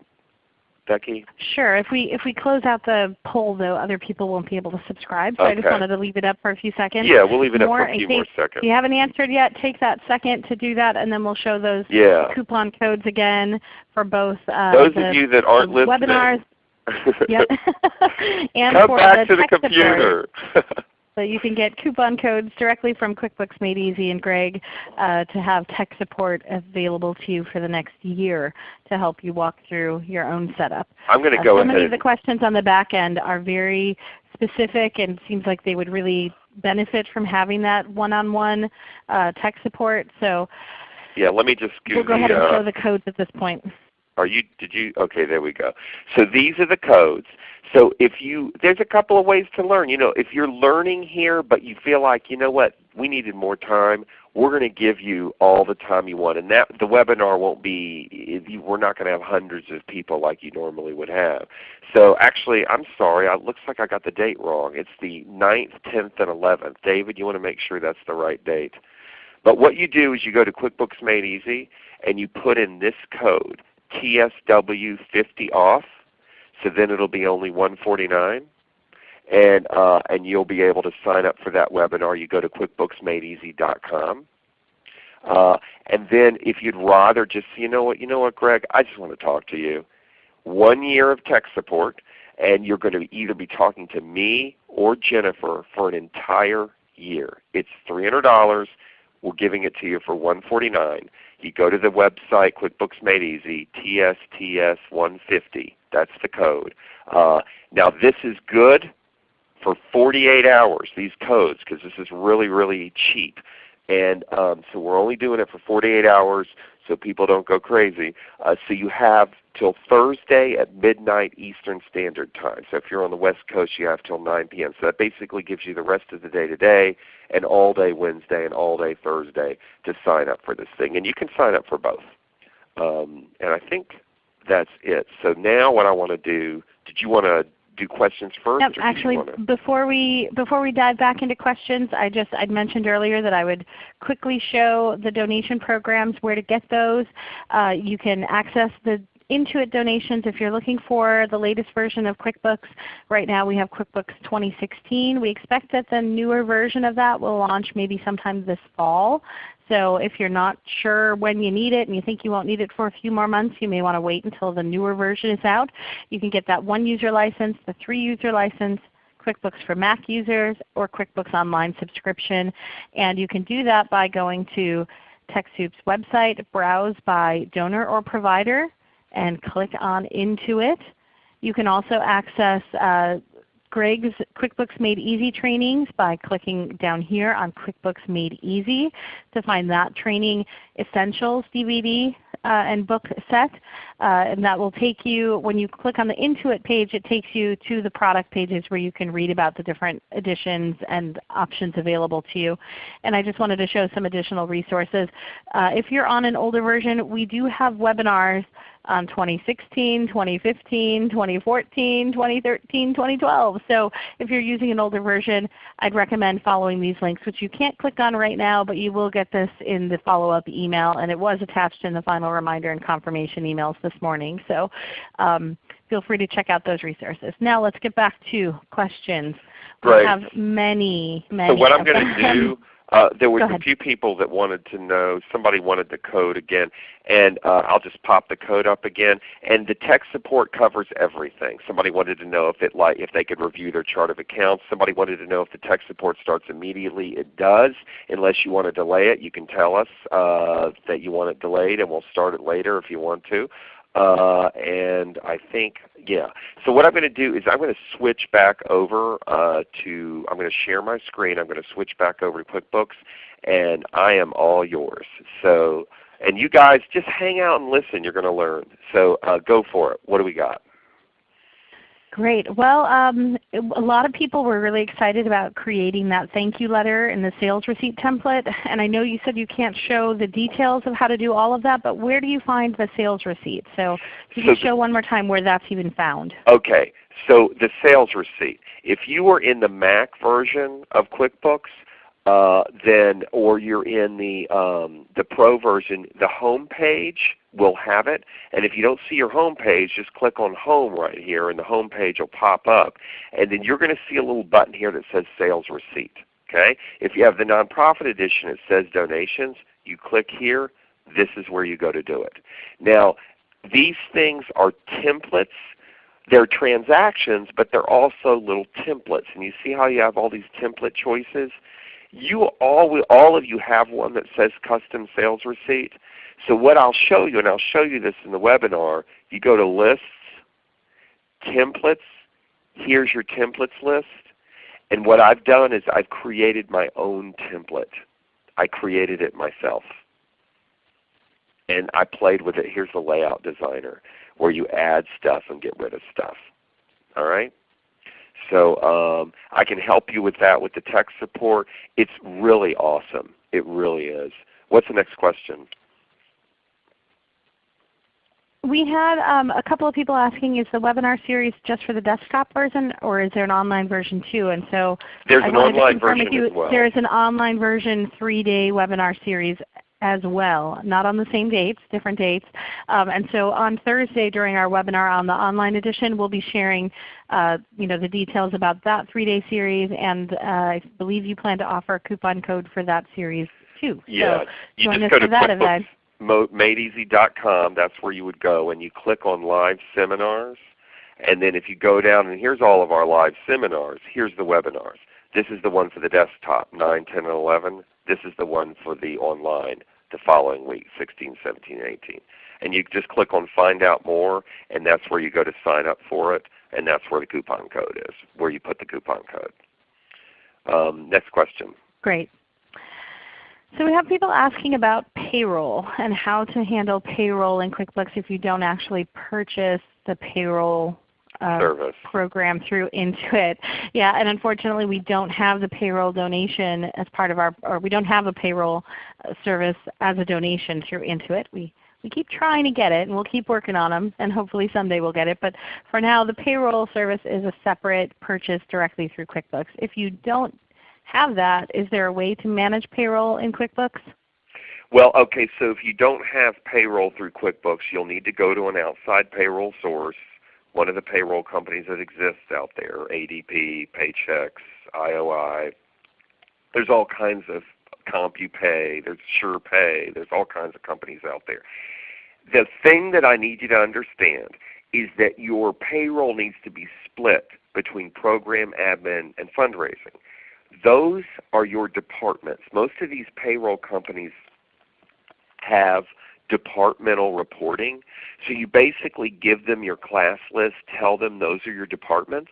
Becky? Sure. If we if we close out the poll though, other people won't be able to subscribe. So I just wanted to leave it up for a few seconds. Yeah, we'll leave it up for a few more seconds. If you haven't answered yet, take that second to do that, and then we'll show those Yeah. coupon codes again for both uh, Those the, of you that aren't listening, webinars. Yep. *laughs* and come for back the to the computer. *laughs* So you can get coupon codes directly from QuickBooks Made Easy and Greg uh, to have tech support available to you for the next year to help you walk through your own setup. I'm going to Uh, go so ahead. many of the questions on the back end are very specific and seems like they would really benefit from having that one-on-one uh, tech support. So yeah, let me just give we'll go the, ahead and uh, show the codes at this point. Are you? Did you? Okay, there we go. So these are the codes. So if you, there's a couple of ways to learn. You know, if you're learning here, but you feel like, you know what, we needed more time, we're going to give you all the time you want, and that the webinar won't be. We're not going to have hundreds of people like you normally would have. So actually, I'm sorry. It looks like I got the date wrong. It's the 9th, 10th, and 11th. David, you want to make sure that's the right date. But what you do is you go to QuickBooks Made Easy and you put in this code, TSW50 off. So then it'll be only 149 and uh, and you'll be able to sign up for that webinar. You go to QuickBooksMadeEasy.com. Uh, and then if you'd rather just, you know what, you know what, Greg, I just want to talk to you. One year of tech support, and you're going to either be talking to me or Jennifer for an entire year. It's $300. We're giving it to you for 149 You go to the website, QuickBooks Made Easy, TSTS150. That's the code. Uh, now this is good for 48 hours, these codes, because this is really, really cheap. And um, so we're only doing it for 48 hours so people don't go crazy. Uh, so you have till Thursday at midnight Eastern Standard Time. So if you're on the West Coast, you have till 9 p.m. So that basically gives you the rest of the day today and all day Wednesday and all day Thursday to sign up for this thing. And you can sign up for both. Um, and I think that's it. So now what I want to do, did you want to do questions first? Yep, or did you actually, before we before we dive back into questions, I just I'd mentioned earlier that I would quickly show the donation programs, where to get those. Uh, you can access the Intuit donations if you're looking for the latest version of QuickBooks. Right now we have QuickBooks 2016. We expect that the newer version of that will launch maybe sometime this fall. So if you're not sure when you need it and you think you won't need it for a few more months, you may want to wait until the newer version is out. You can get that one user license, the three user license, QuickBooks for Mac users, or QuickBooks Online subscription. And you can do that by going to TechSoup's website, browse by donor or provider, and click on Intuit. You can also access uh, Greg's QuickBooks Made Easy trainings by clicking down here on QuickBooks Made Easy to find that training essentials DVD uh, and book set. Uh, and that will take you, when you click on the Intuit page, it takes you to the product pages where you can read about the different editions and options available to you. And I just wanted to show some additional resources. Uh, if you're on an older version, we do have webinars on 2016, 2015, 2014, 2013, 2012. So if you're using an older version, I'd recommend following these links, which you can't click on right now, but you will get this in the follow-up email, and it was attached in the final reminder and confirmation emails this morning. So um, feel free to check out those resources. Now let's get back to questions. Great. We have many, many. So what I'm going to do, *laughs* Uh, there was a few people that wanted to know. Somebody wanted the code again, and uh, I'll just pop the code up again. And the tech support covers everything. Somebody wanted to know if it like if they could review their chart of accounts. Somebody wanted to know if the tech support starts immediately. It does, unless you want to delay it. You can tell us uh, that you want it delayed, and we'll start it later if you want to. Uh, and I think, yeah. So what I'm going to do is I'm going to switch back over uh, to, I'm going to share my screen. I'm going to switch back over to QuickBooks, and I am all yours. So, and you guys just hang out and listen. You're going to learn. So uh, go for it. What do we got? Great. Well, um, a lot of people were really excited about creating that thank you letter in the sales receipt template. And I know you said you can't show the details of how to do all of that, but where do you find the sales receipt? So can So you show one more time where that's even found? Okay, so the sales receipt. If you are in the Mac version of QuickBooks, uh, then or you're in the um, the Pro version, the home page will have it. And if you don't see your home page, just click on Home right here, and the home page will pop up. And then you're going to see a little button here that says Sales Receipt. Okay. If you have the nonprofit edition, it says Donations. You click here. This is where you go to do it. Now, these things are templates they're transactions, but they're also little templates. And you see how you have all these template choices? You all, all of you have one that says custom sales receipt. So what I'll show you, and I'll show you this in the webinar, you go to lists, templates, here's your templates list. And what I've done is I've created my own template. I created it myself. And I played with it. Here's the layout designer where you add stuff and get rid of stuff. All right? So um, I can help you with that with the tech support. It's really awesome. It really is. What's the next question? We had um, a couple of people asking, is the webinar series just for the desktop version or is there an online version too? And so There's I an online version you, as well. There is an online version 3-day webinar series as well, not on the same dates, different dates. Um, and so on Thursday during our webinar on the online edition, we'll be sharing uh, you know, the details about that 3-day series and uh, I believe you plan to offer a coupon code for that series too. Yeah. So you join just us go for to that QuickBooks madeeasy.com. That's where you would go, and you click on Live Seminars. And then if you go down, and here's all of our live seminars. Here's the webinars. This is the one for the desktop, 9, 10, and 11. This is the one for the online the following week, 16, 17, and 18. And you just click on Find Out More, and that's where you go to sign up for it, and that's where the coupon code is, where you put the coupon code. Um, next question. Great. So we have people asking about payroll and how to handle payroll in QuickBooks if you don't actually purchase the payroll uh, program through Intuit. Yeah, and unfortunately we don't have the payroll donation as part of our, or we don't have a payroll uh, service as a donation through Intuit. We we keep trying to get it, and we'll keep working on them, and hopefully someday we'll get it. But for now, the payroll service is a separate purchase directly through QuickBooks. If you don't have that, is there a way to manage payroll in QuickBooks? Well, okay, so if you don't have payroll through QuickBooks, you'll need to go to an outside payroll source, one of the payroll companies that exists out there, ADP, Paychex, IOI. There's all kinds of CompuPay, there's SurePay, there's all kinds of companies out there. The thing that I need you to understand is that your payroll needs to be split between program admin and fundraising. Those are your departments. Most of these payroll companies have departmental reporting. So you basically give them your class list, tell them those are your departments,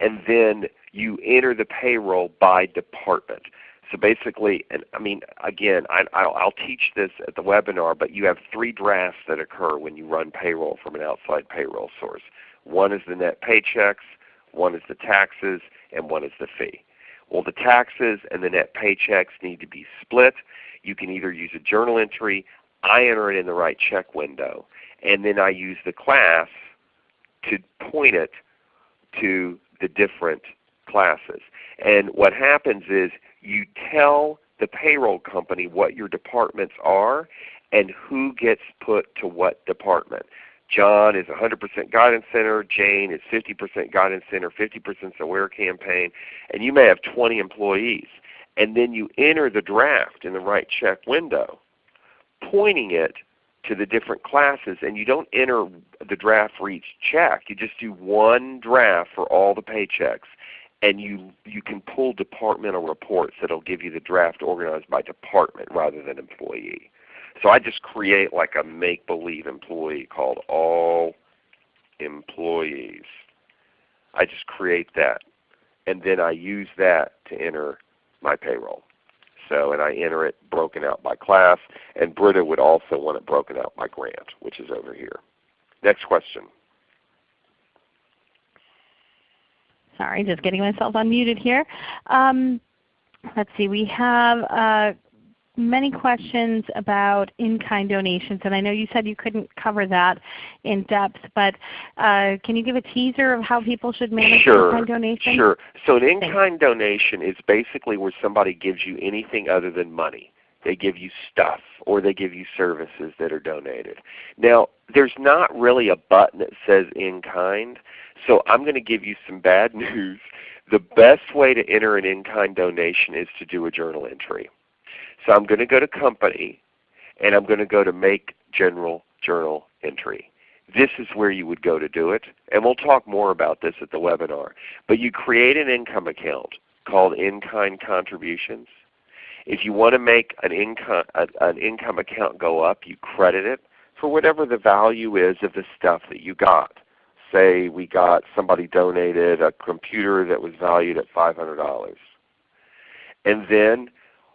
and then you enter the payroll by department. So basically, and I mean, again, I, I'll, I'll teach this at the webinar, but you have three drafts that occur when you run payroll from an outside payroll source. One is the net paychecks, one is the taxes, and one is the fee. Well, the taxes and the net paychecks need to be split. You can either use a journal entry. I enter it in the write check window, and then I use the class to point it to the different classes. And what happens is you tell the payroll company what your departments are and who gets put to what department. John is 100% Guidance Center, Jane is 50% Guidance Center, 50% Aware Campaign, and you may have 20 employees. and then you enter the draft in the write check window, pointing it to the different classes and you don't enter the draft for each check. You just do one draft for all the paychecks and you, you can pull departmental reports that will give you the draft organized by department rather than employee. So I just create like a make-believe employee called all employees. I just create that and then I use that to enter my payroll. So, and I enter it broken out by class, and Britta would also want it broken out by grant, which is over here. Next question. Sorry, just getting myself unmuted here. Um, let's see, we have uh, many questions about in-kind donations, and I know you said you couldn't cover that in depth, but uh, can you give a teaser of how people should manage sure, in-kind donations? Sure. So an in-kind donation is basically where somebody gives you anything other than money. They give you stuff or they give you services that are donated. Now there's not really a button that says in-kind, so I'm going to give you some bad *laughs* news. The best way to enter an in-kind donation is to do a journal entry. So I'm going to go to Company, and I'm going to go to Make General Journal Entry. This is where you would go to do it, and we'll talk more about this at the webinar. But you create an income account called In-Kind Contributions. If you want to make an income, an income account go up, you credit it for whatever the value is of the stuff that you got. Say we got somebody donated a computer that was valued at $500. And then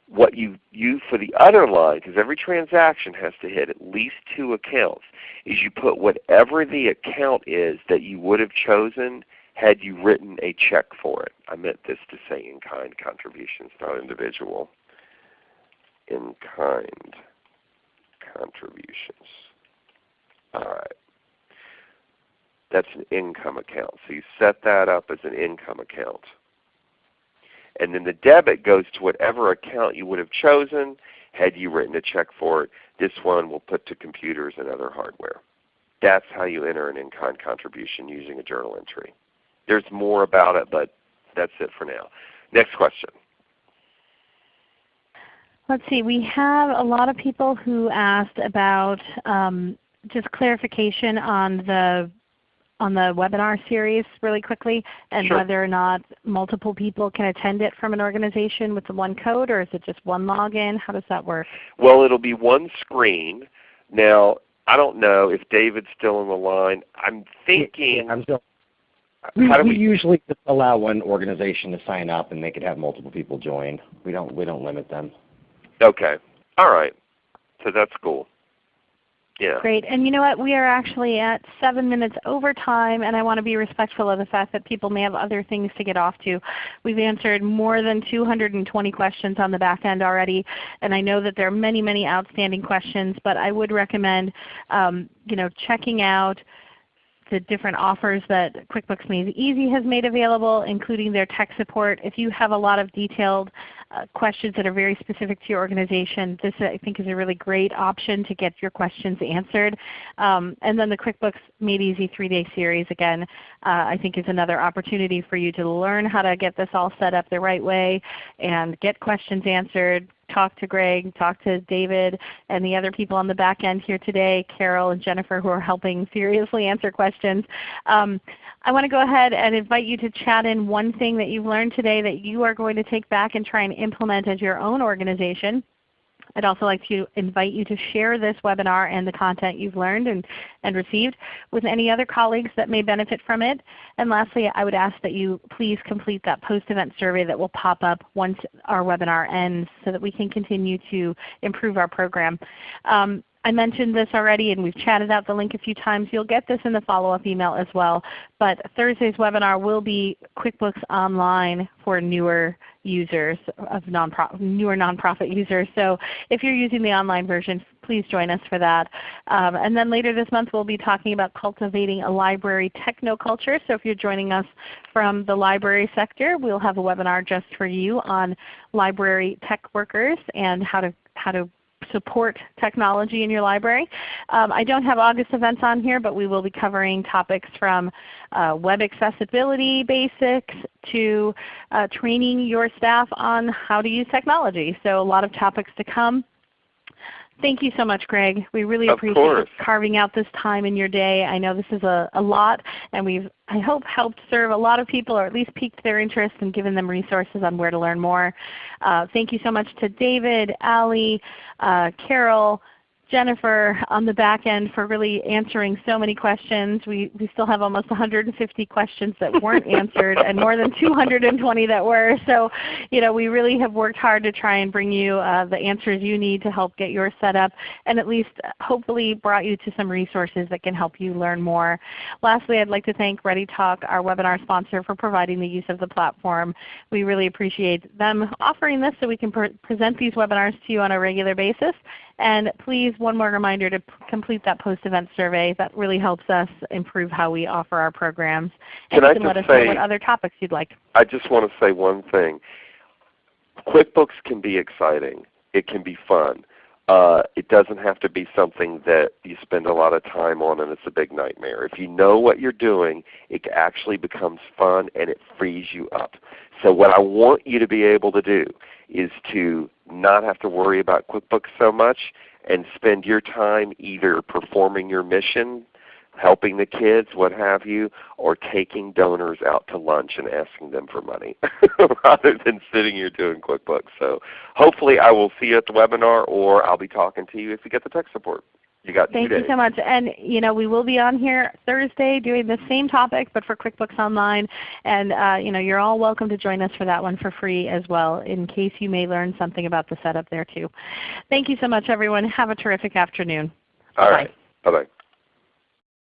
what you use for the other line, because every transaction has to hit at least two accounts, is you put whatever the account is that you would have chosen had you written a check for it. I meant this to say in-kind contributions, not individual. In-kind contributions. All right. That's an income account. So you set that up as an income account and then the debit goes to whatever account you would have chosen had you written a check for it. This one will put to computers and other hardware. That's how you enter an in-kind contribution using a journal entry. There's more about it, but that's it for now. Next question. Let's see. We have a lot of people who asked about um, just clarification on the on the webinar series really quickly and sure. whether or not multiple people can attend it from an organization with the one code or is it just one login? How does that work? Well, it'll be one screen. Now, I don't know if David's still on the line. I'm thinking. Yeah, I'm still. We, we, we, usually allow one organization to sign up and they could have multiple people join. We don't we don't limit them. Okay. All right. So that's cool. Yeah. Great. And you know what? We are actually at 7 minutes over time, and I want to be respectful of the fact that people may have other things to get off to. We've answered more than 220 questions on the back end already, and I know that there are many, many outstanding questions, but I would recommend um, you know, checking out the different offers that QuickBooks Made Easy has made available, including their tech support. If you have a lot of detailed uh, questions that are very specific to your organization, this I think is a really great option to get your questions answered. Um, and then the QuickBooks Made Easy 3-day series again uh, I think is another opportunity for you to learn how to get this all set up the right way and get questions answered, talk to Greg, talk to David, and the other people on the back end here today, Carol and Jennifer who are helping seriously answer questions. Um, I want to go ahead and invite you to chat in one thing that you've learned today that you are going to take back and try and implement as your own organization. I'd also like to invite you to share this webinar and the content you've learned and, and received with any other colleagues that may benefit from it. And lastly, I would ask that you please complete that post-event survey that will pop up once our webinar ends so that we can continue to improve our program. Um, I mentioned this already and we've chatted out the link a few times. You'll get this in the follow-up email as well. But Thursday's webinar will be QuickBooks Online for newer users of nonprofit, newer nonprofit users. So if you're using the online version, please join us for that. Um, and then later this month we'll be talking about cultivating a library technoculture. So if you're joining us from the library sector, we'll have a webinar just for you on library tech workers and how to, how to support technology in your library. Um, I don't have August events on here, but we will be covering topics from uh, web accessibility basics to uh, training your staff on how to use technology. So a lot of topics to come. Thank you so much, Greg. We really of appreciate course. carving out this time in your day. I know this is a, a lot, and we've I hope helped serve a lot of people or at least piqued their interest and given them resources on where to learn more. Uh, thank you so much to David, Ali, uh, Carol, Jennifer on the back end for really answering so many questions. We, we still have almost 150 questions that weren't *laughs* answered and more than 220 that were. So you know, we really have worked hard to try and bring you uh, the answers you need to help get yours set up and at least hopefully brought you to some resources that can help you learn more. Lastly, I'd like to thank ReadyTalk, our webinar sponsor, for providing the use of the platform. We really appreciate them offering this so we can pre present these webinars to you on a regular basis. And please, one more reminder to complete that post-event survey. That really helps us improve how we offer our programs. And can you I can just let us say, know what other topics you'd like. I just want to say one thing. QuickBooks can be exciting. It can be fun. Uh, it doesn't have to be something that you spend a lot of time on and it's a big nightmare. If you know what you're doing, it actually becomes fun and it frees you up. So what I want you to be able to do is to not have to worry about QuickBooks so much and spend your time either performing your mission helping the kids, what have you, or taking donors out to lunch and asking them for money *laughs* rather than sitting here doing QuickBooks. So hopefully I will see you at the webinar or I'll be talking to you if you get the tech support. You got Thank you so much. And you know, we will be on here Thursday doing the same topic but for QuickBooks Online. And uh, you know, you're all welcome to join us for that one for free as well in case you may learn something about the setup there too. Thank you so much everyone. Have a terrific afternoon. All Bye. right. Bye-bye.